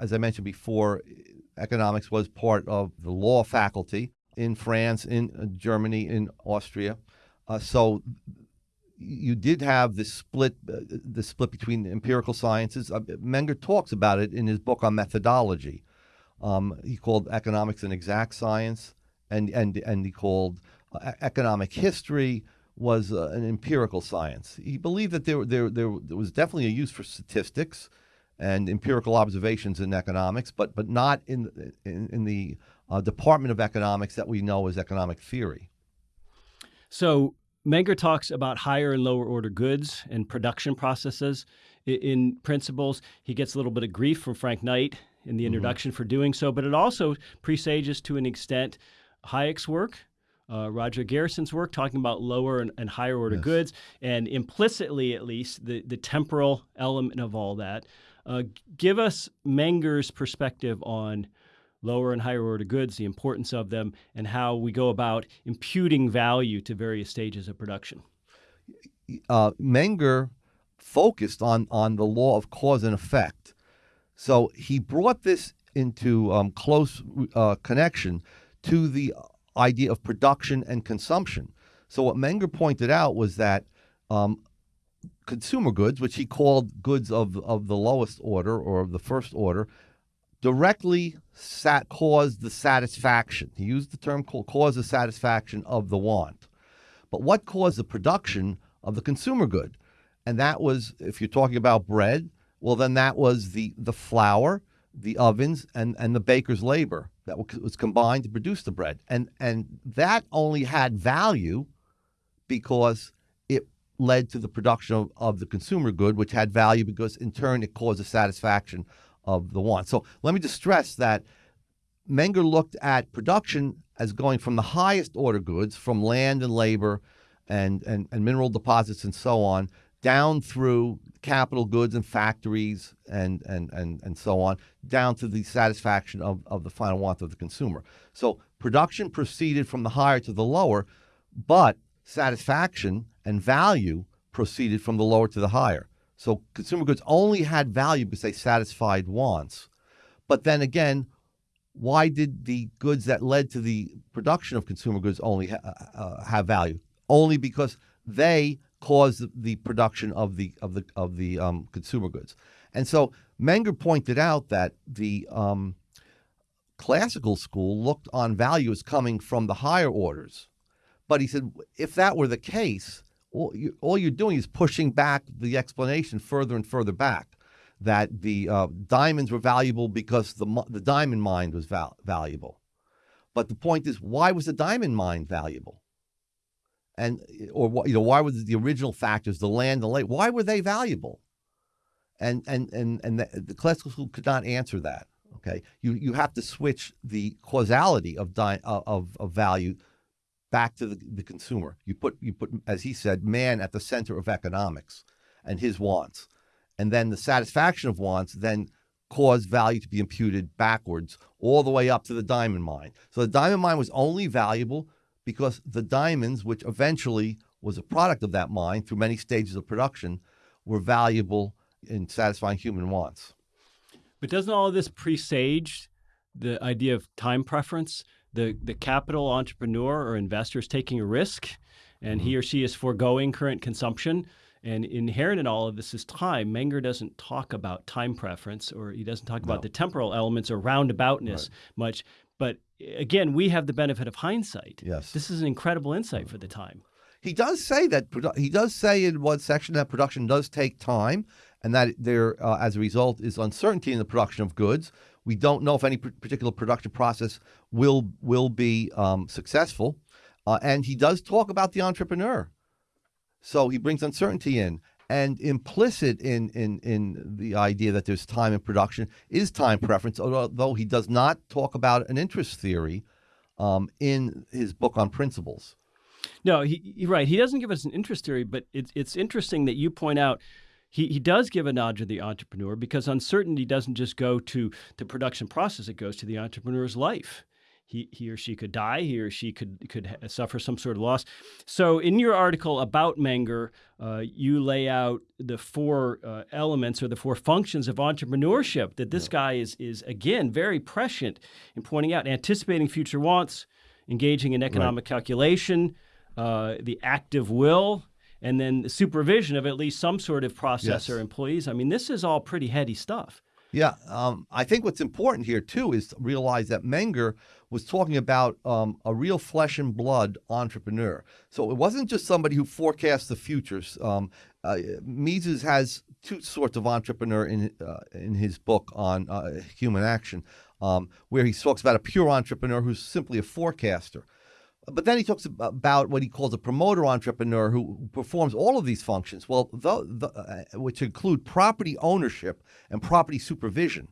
Speaker 2: as I mentioned before, economics was part of the law faculty in France, in uh, Germany, in Austria. Uh, so you did have the split, uh, the split between empirical sciences. Uh, Menger talks about it in his book on methodology. Um, he called economics an exact science, and and and he called economic history was uh, an empirical science. He believed that there, there, there, was definitely a use for statistics and empirical observations in economics, but, but not in, in, in the uh, department of economics that we know as economic theory.
Speaker 1: So Menger talks about higher and lower order goods and production processes. In, in principles, he gets a little bit of grief from Frank Knight in the mm-hmm. introduction mm -hmm. for doing so, but it also presages to an extent Hayek's work uh, Roger Garrison's work talking about lower and, and higher order yes. goods, and implicitly, at least, the, the temporal element of all that. Uh, give us Menger's perspective on lower and higher order goods, the importance of them, and how we go about imputing value to various stages of production.
Speaker 2: Uh, Menger focused on, on the law of cause and effect. So he brought this into um, close uh, connection to the idea of production and consumption. So what Menger pointed out was that um, consumer goods, which he called goods of, of the lowest order or of the first order, directly sat, caused the satisfaction. He used the term called cause the satisfaction of the want. But what caused the production of the consumer good? And that was, if you're talking about bread, well, then that was the, the flour, the ovens, and, and the baker's labor that was combined to produce the bread. And, and that only had value because it led to the production of, of the consumer good, which had value because in turn it caused the satisfaction of the want. So let me just stress that Menger looked at production as going from the highest order goods, from land and labor and, and, and mineral deposits and so on, down through capital goods and factories and, and, and, and so on, down to the satisfaction of, of the final want of the consumer. So production proceeded from the higher to the lower, but satisfaction and value proceeded from the lower to the higher. So consumer goods only had value because they satisfied wants. But then again, why did the goods that led to the production of consumer goods only ha uh, have value? Only because they cause the production of the of the of the um, consumer goods. And so Menger pointed out that the um, classical school looked on value as coming from the higher orders, but he said if that were the case, all, you, all you're doing is pushing back the explanation further and further back. That the uh, diamonds were valuable because the the diamond mine was val valuable, but the point is, why was the diamond mine valuable? And eh, or you know why were the original factors the land the lake why were they valuable? And and and and the, the, classical school could not answer that okay? You you have to switch the causality of of, of value back to the, the consumer. You put you put as he said man at the center of economics and his wants. And then the satisfaction of wants then cause value to be imputed backwards all the way up to the diamond mine. So the diamond mine was only valuable because the diamonds, which eventually was a product of that mine through many stages of production, were valuable in satisfying human wants.
Speaker 1: But doesn't all of this presage the idea of time preference? The, the capital entrepreneur or investor is taking a risk and mm -hmm. he mm-hmm. or she is foregoing current consumption And inherent in all of this is time. Menger doesn't talk about time preference or he doesn't talk about the temporal elements or roundaboutness much. But again, we have the benefit of hindsight.
Speaker 2: Yes.
Speaker 1: This is an incredible insight for the time.
Speaker 2: He does say that he does say in one section that production does take time, and that there, uh, as a result, is uncertainty in the production of goods. We don't know if any particular production process will will be um, successful, uh, and he does talk about the entrepreneur. So he brings uncertainty in, and implicit in in in the idea that there's time in production is time preference. Although he does not talk about an interest theory um, in his book on principles.
Speaker 1: No, he, he right. He doesn't give us an interest theory, but it's it's interesting that you point out he, he does give a nod to the entrepreneur because uncertainty doesn't just go to the production process; it goes to the entrepreneur's life. He, he or she could die. He or she could could suffer some sort of loss. So, in your article about Menger, uh, you lay out the four uh, elements or the four functions of entrepreneurship that this guy is is again very prescient in pointing out: anticipating future wants, engaging in economic calculation, uh, the active will, and then the supervision of at least some sort of process
Speaker 2: Yes.
Speaker 1: or employees. I mean, this is all pretty heady stuff.
Speaker 2: Yeah, um, I think what's important here too is to realize that Menger was talking about um, a real flesh and blood entrepreneur. So it wasn't just somebody who forecasts the futures. Um, uh, Mises has two sorts of entrepreneur in uh, in his book on uh, human action, um, where he talks about a pure entrepreneur who's simply a forecaster. But then he talks about what he calls a promoter entrepreneur who performs all of these functions, well, the, the, uh, which include property ownership and property supervision.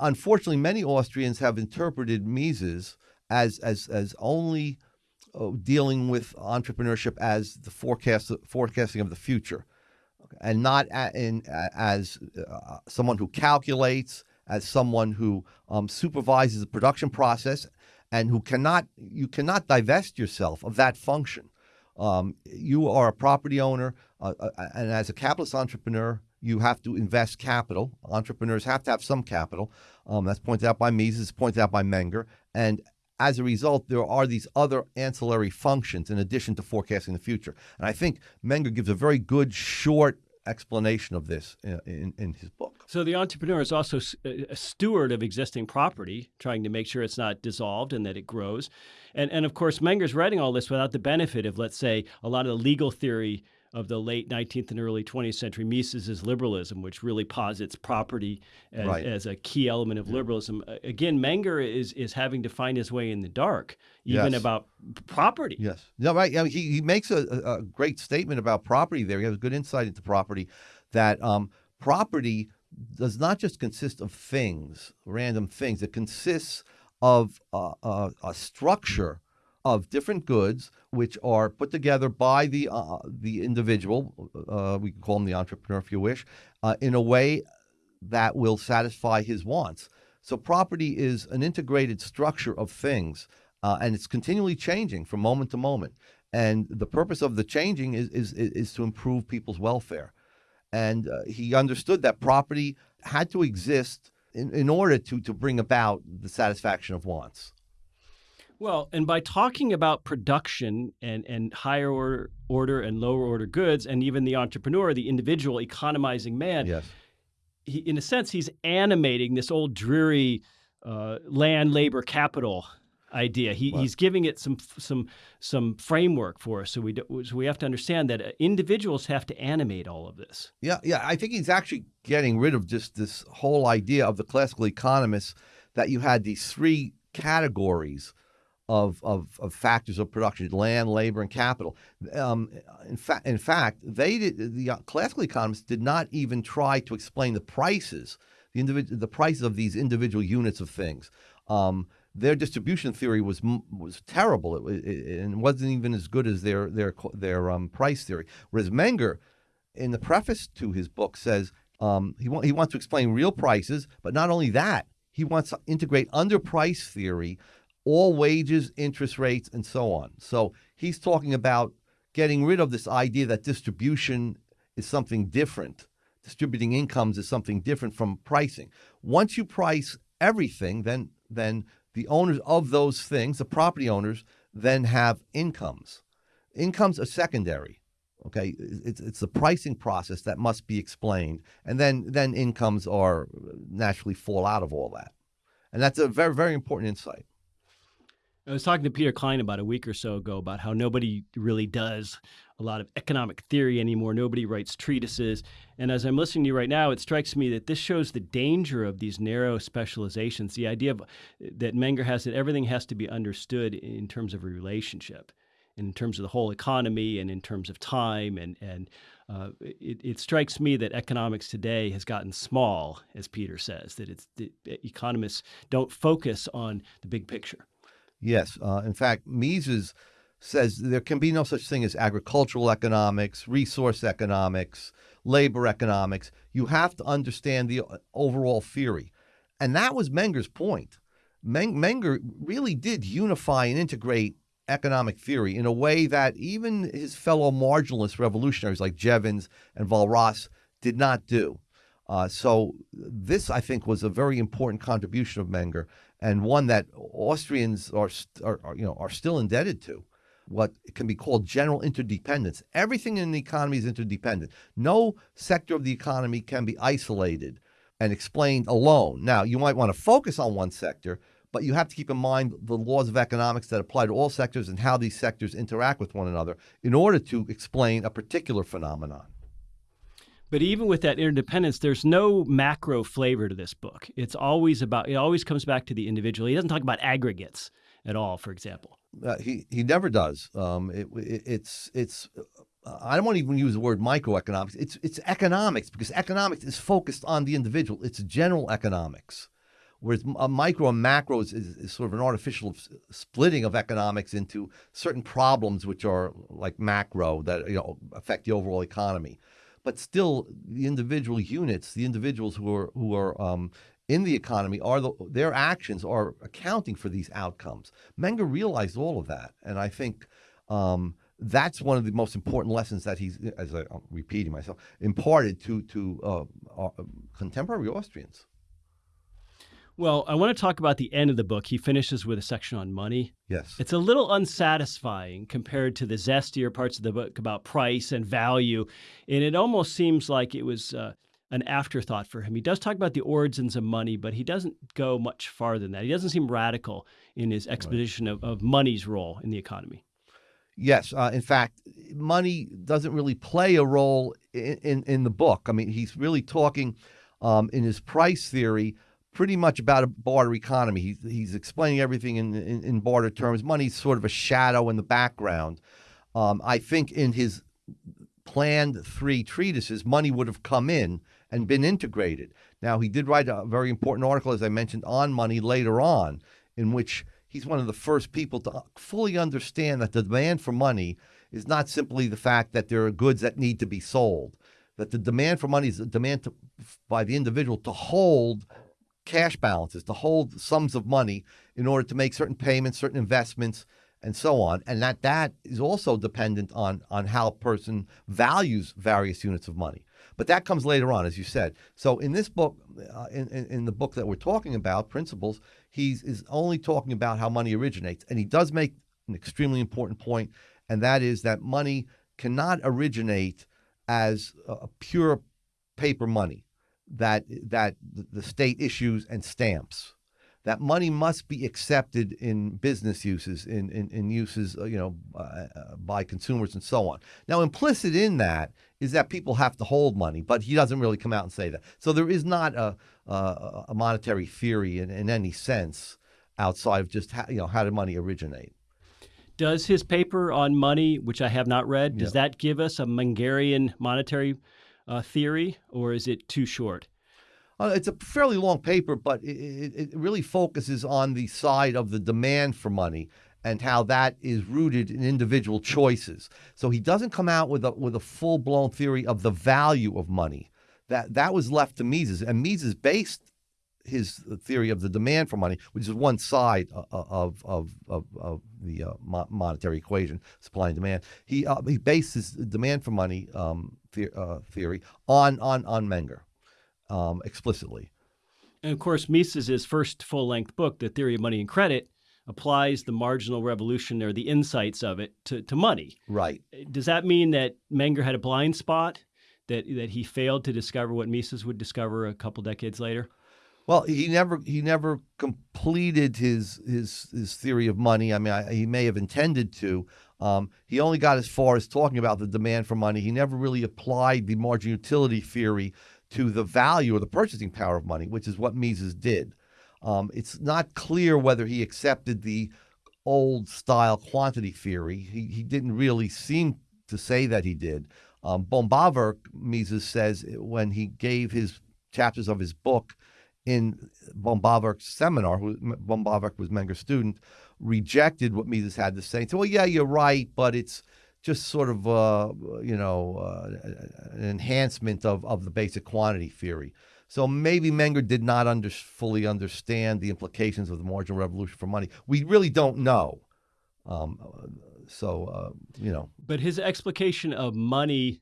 Speaker 2: Unfortunately, many Austrians have interpreted Mises as as as only uh, dealing with entrepreneurship as the forecast forecasting of the future, and not in as uh, someone who calculates, as someone who um, supervises the production process, and who cannot you cannot divest yourself of that function. Um, you are a property owner, uh, uh, and as a capitalist entrepreneur, you have to invest capital. Entrepreneurs have to have some capital. Um, that's pointed out by Mises, pointed out by Menger, and as a result, there are these other ancillary functions in addition to forecasting the future. And I think Menger gives a very good short explanation of this in, in, in his book.
Speaker 1: So the entrepreneur is also a steward of existing property, trying to make sure it's not dissolved and that it grows. And and of course, Menger's writing all this without the benefit of, let's say, a lot of the legal theory of the late 19th and early 20th century Mises' liberalism, which really posits property as,
Speaker 2: Right.
Speaker 1: as a key element of liberalism. Again, Menger is is having to find his way in the dark, even
Speaker 2: Yes.
Speaker 1: about property.
Speaker 2: Yes. No, right. Yeah, he, he makes a, a a great statement about property there. He has a good insight into property that um, property does not just consist of things, random things. It consists of uh, uh, a structure of different goods which are put together by the uh, the individual. Uh, we can call him the entrepreneur if you wish, uh, in a way that will satisfy his wants. So property is an integrated structure of things, uh, and it's continually changing from moment to moment. And the purpose of the changing is is is to improve people's welfare. And uh, he understood that property had to exist in, in order to to bring about the satisfaction of wants.
Speaker 1: Well, and by talking about production and, and higher order, order and lower order goods, and even the entrepreneur, the individual economizing man,
Speaker 2: Yes.
Speaker 1: he, in a sense, he's animating this old dreary uh, land, labor, capital idea. He, he's giving it some some some framework for us. So we do, so we have to understand that uh, individuals have to animate all of this.
Speaker 2: Yeah, yeah. I think he's actually getting rid of just this whole idea of the classical economists that you had these three categories of of, of factors of production: land, labor, and capital. Um, in fact, in fact, they did, the uh, classical economists did not even try to explain the prices, the individual, the prices of these individual units of things. Um, their distribution theory was was terrible. It, it, and wasn't even as good as their their their um, price theory. Whereas Menger, in the preface to his book, says um, he wa- he wants to explain real prices, but not only that, he wants to integrate under price theory all wages, interest rates, and so on. So he's talking about getting rid of this idea that distribution is something different. Distributing incomes is something different from pricing. Once you price everything, then then the owners of those things, the property owners, then have incomes. Incomes are secondary. Okay, it's it's the pricing process that must be explained, and then then incomes are naturally fall out of all that, and that's a very very important insight.
Speaker 1: I was talking to Peter Klein about a week or so ago about how nobody really does a lot of economic theory anymore. Nobody writes treatises. And as I'm listening to you right now, it strikes me that this shows the danger of these narrow specializations. The idea of, that Menger has that everything has to be understood in terms of a relationship, in terms of the whole economy, and in terms of time. And and uh, it, it, strikes me that economics today has gotten small, as Peter says. That it's that economists don't focus on the big picture.
Speaker 2: Yes. Uh, in fact, Mises says there can be no such thing as agricultural economics, resource economics, labor economics. You have to understand the uh, overall theory. And that was Menger's point. Menger really did unify and integrate economic theory in a way that even his fellow marginalist revolutionaries like Jevons and Walras did not do. Uh, so this, I think, was a very important contribution of Menger, and one that Austrians are, are, are, you know are still indebted to. What can be called general interdependence. Everything in the economy is interdependent. No sector of the economy can be isolated and explained alone. Now, you might want to focus on one sector, but you have to keep in mind the laws of economics that apply to all sectors and how these sectors interact with one another in order to explain a particular phenomenon.
Speaker 1: But even with that interdependence, there's no macro flavor to this book. It's always about, it always comes back to the individual. He doesn't talk about aggregates at all, for example.
Speaker 2: Uh, he, he never does. Um, it, it, it's, it's, uh, I don't want to even use the word microeconomics. It's, it's economics because economics is focused on the individual. It's general economics. Whereas a micro and macro is, is, is, sort of an artificial splitting of economics into certain problems which are like macro that you know affect the overall economy but still the individual units, the individuals who are who are um, in the economy are the, their actions are accounting for these outcomes. Menger realized all of that, and I think um, that's one of the most important lessons that he's, as I, am repeating myself, imparted to to uh, contemporary Austrians.
Speaker 1: Well, I want to talk about the end of the book. He finishes with a section on money.
Speaker 2: Yes.
Speaker 1: It's a little unsatisfying compared to the zestier parts of the book about price and value. And it almost seems like it was uh, an afterthought for him. He does talk about the origins of money, but he doesn't go much farther than that. He doesn't seem radical in his exposition right. of, of money's role in the economy.
Speaker 2: Yes, uh, in fact, money doesn't really play a role in, in, in the book. I mean, he's really talking um, in his price theory pretty much about a barter economy. He's, he's explaining everything in, in, in barter terms. Money's sort of a shadow in the background. Um, I think in his planned three treatises, money would have come in and been integrated. Now, he did write a very important article, as I mentioned, on money later on, in which he's one of the first people to fully understand that the demand for money is not simply the fact that there are goods that need to be sold, that the demand for money is a demand to, by the individual to hold cash balances, to hold sums of money in order to make certain payments, certain investments, and so on. And that that is also dependent on on how a person values various units of money. But that comes later on, as you said. So in this book, uh, in, in, in the book that we're talking about, Principles, he's is only talking about how money originates, and he does make an extremely important point, and that is that money cannot originate as a pure paper money that that the state issues and stamps. That money must be accepted in business uses, in in, in uses, uh, you know, uh, uh, by consumers and so on. Now, implicit in that is that people have to hold money, but he doesn't really come out and say that. So there is not a a, a monetary theory in, in any sense outside of just how, you know how did money originate.
Speaker 1: Does his paper on money, which I have not read, does that give us a Mengerian monetary uh, theory, or is it too short?
Speaker 2: Uh, it's a fairly long paper, but it, it, really focuses on the side of the demand for money and how that is rooted in individual choices. So he doesn't come out with a with a full blown theory of the value of money. That that was left to Mises, and Mises based his theory of the demand for money, which is one side of of of, of the uh, monetary equation, supply and demand. He uh, he bases demand for money um, the, uh, theory on on on Menger um, explicitly.
Speaker 1: And of course, Mises' first full length book, The Theory of Money and Credit, applies the marginal revolution or the insights of it to, to money.
Speaker 2: Right.
Speaker 1: Does that mean that Menger had a blind spot? That, that he failed to discover what Mises would discover a couple decades later?
Speaker 2: Well, he never he never completed his his his theory of money. I mean, I, he may have intended to. Um, he only got as far as talking about the demand for money. He never really applied the margin utility theory to the value or the purchasing power of money, which is what Mises did. Um, it's not clear whether he accepted the old style quantity theory. He, he didn't really seem to say that he did. Um, Böhm-Bawerk, Mises says, when he gave his chapters of his book in Böhm-Bawerk's seminar, who Böhm-Bawerk was Menger's student, rejected what Mises had to say. And said, well, yeah, you're right, but it's just sort of, uh, you know, uh, an enhancement of, of the basic quantity theory. So maybe Menger did not under, fully understand the implications of the marginal revolution for money. We really don't know. Um, so, uh, you know.
Speaker 1: But his explication of money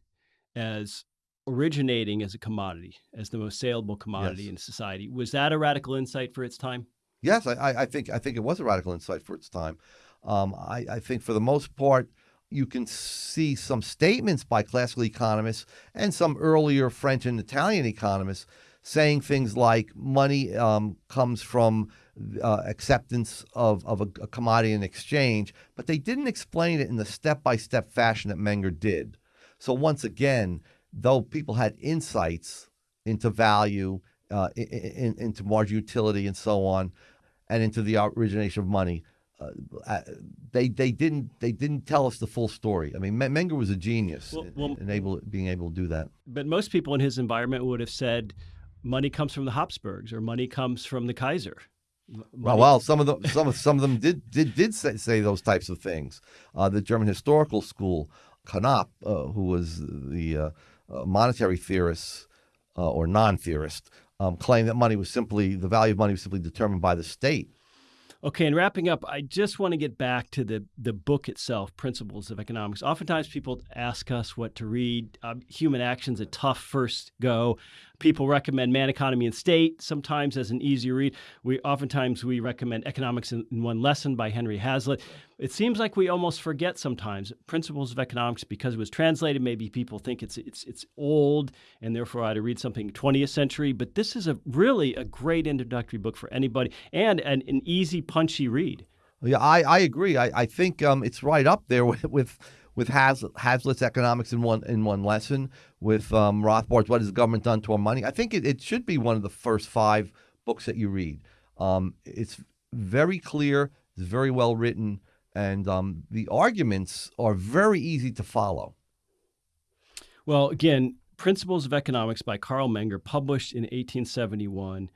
Speaker 1: as originating as a commodity, as the most saleable commodity yes. in society. Was that a radical insight for its time?
Speaker 2: Yes, I, I think I think it was a radical insight for its time. Um, I, I think for the most part, you can see some statements by classical economists and some earlier French and Italian economists saying things like money um, comes from uh, acceptance of, of a, a, commodity in exchange, but they didn't explain it in the step by step fashion that Menger did. So, once again, though people had insights into value, uh, in, in, into margin utility, and so on, and into the origination of money, uh, uh, they they didn't they didn't tell us the full story. I mean, Menger was a genius well, well, in, able being able to do that.
Speaker 1: But most people in his environment would have said, money comes from the Habsburgs or money comes from the Kaiser.
Speaker 2: Money. Well, well, some of them, some of some of them did did did say, say those types of things. Uh, the German historical school, Knapp, uh, who was the uh, monetary theorists uh, or non-theorists um, claim that money was simply the value of money was simply determined by the state.
Speaker 1: Okay, and wrapping up, I just want to get back to the the book itself, Principles of Economics. Oftentimes, people ask us what to read. Um, Human Action's a tough first go. People recommend Man, Economy, and State sometimes as an easy read. We oftentimes we recommend Economics in, in One Lesson by Henry Hazlitt. It seems like we almost forget sometimes Principles of Economics because it was translated. Maybe people think it's it's it's old and therefore I ought to read something 20th century. But this is a really a great introductory book for anybody and an, an easy, punchy read.
Speaker 2: Yeah, I, I agree. I, I think um, it's right up there with, with with Hazlitt's economics in one in one lesson, with um, Rothbard's "What Has the Government Done to Our Money." I think it, it should be one of the first five books that you read. Um, it's very clear, it's very well written, and um, the arguments are very easy to follow.
Speaker 1: Well, again, Principles of Economics by Carl Menger, published in 1871.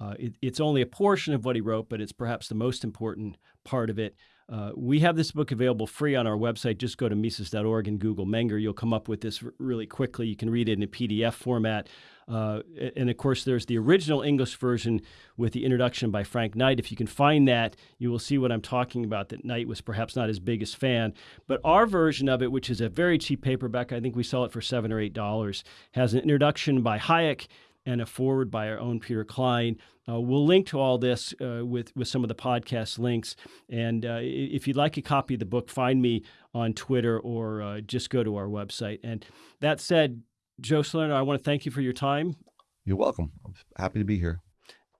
Speaker 1: Uh, it, it's only a portion of what he wrote, but it's perhaps the most important part of it. Uh, we have this book available free on our website. Just go to Mises.org and Google Menger. You'll come up with this really quickly. You can read it in a PDF format. Uh, and of course, there's the original English version with the introduction by Frank Knight. If you can find that, you will see what I'm talking about. That Knight was perhaps not his biggest fan. But our version of it, which is a very cheap paperback, I think we sell it for seven or eight dollars, has an introduction by Hayek and a foreword by our own Peter Klein. Uh, we'll link to all this uh, with with some of the podcast links. And uh, if you'd like a copy of the book, find me on Twitter or uh, just go to our website. And that said, Joe Salerno, I want to thank you for your time.
Speaker 2: You're welcome. I'm happy to be here.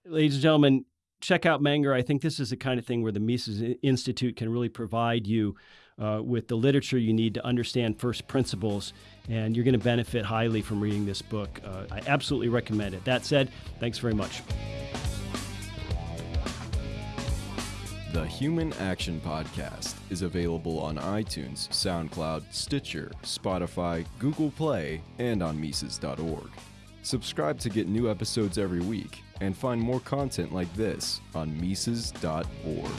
Speaker 1: Ladies and gentlemen, check out Menger. I think this is the kind of thing where the Mises Institute can really provide you uh, with the literature you need to understand first principles, and you're going to benefit highly from reading this book. Uh, I absolutely recommend it. That said, thanks very much.
Speaker 3: The Human Action Podcast is available on iTunes, SoundCloud, Stitcher, Spotify, Google Play, and on Mises.org. Subscribe to get new episodes every week and find more content like this on Mises.org.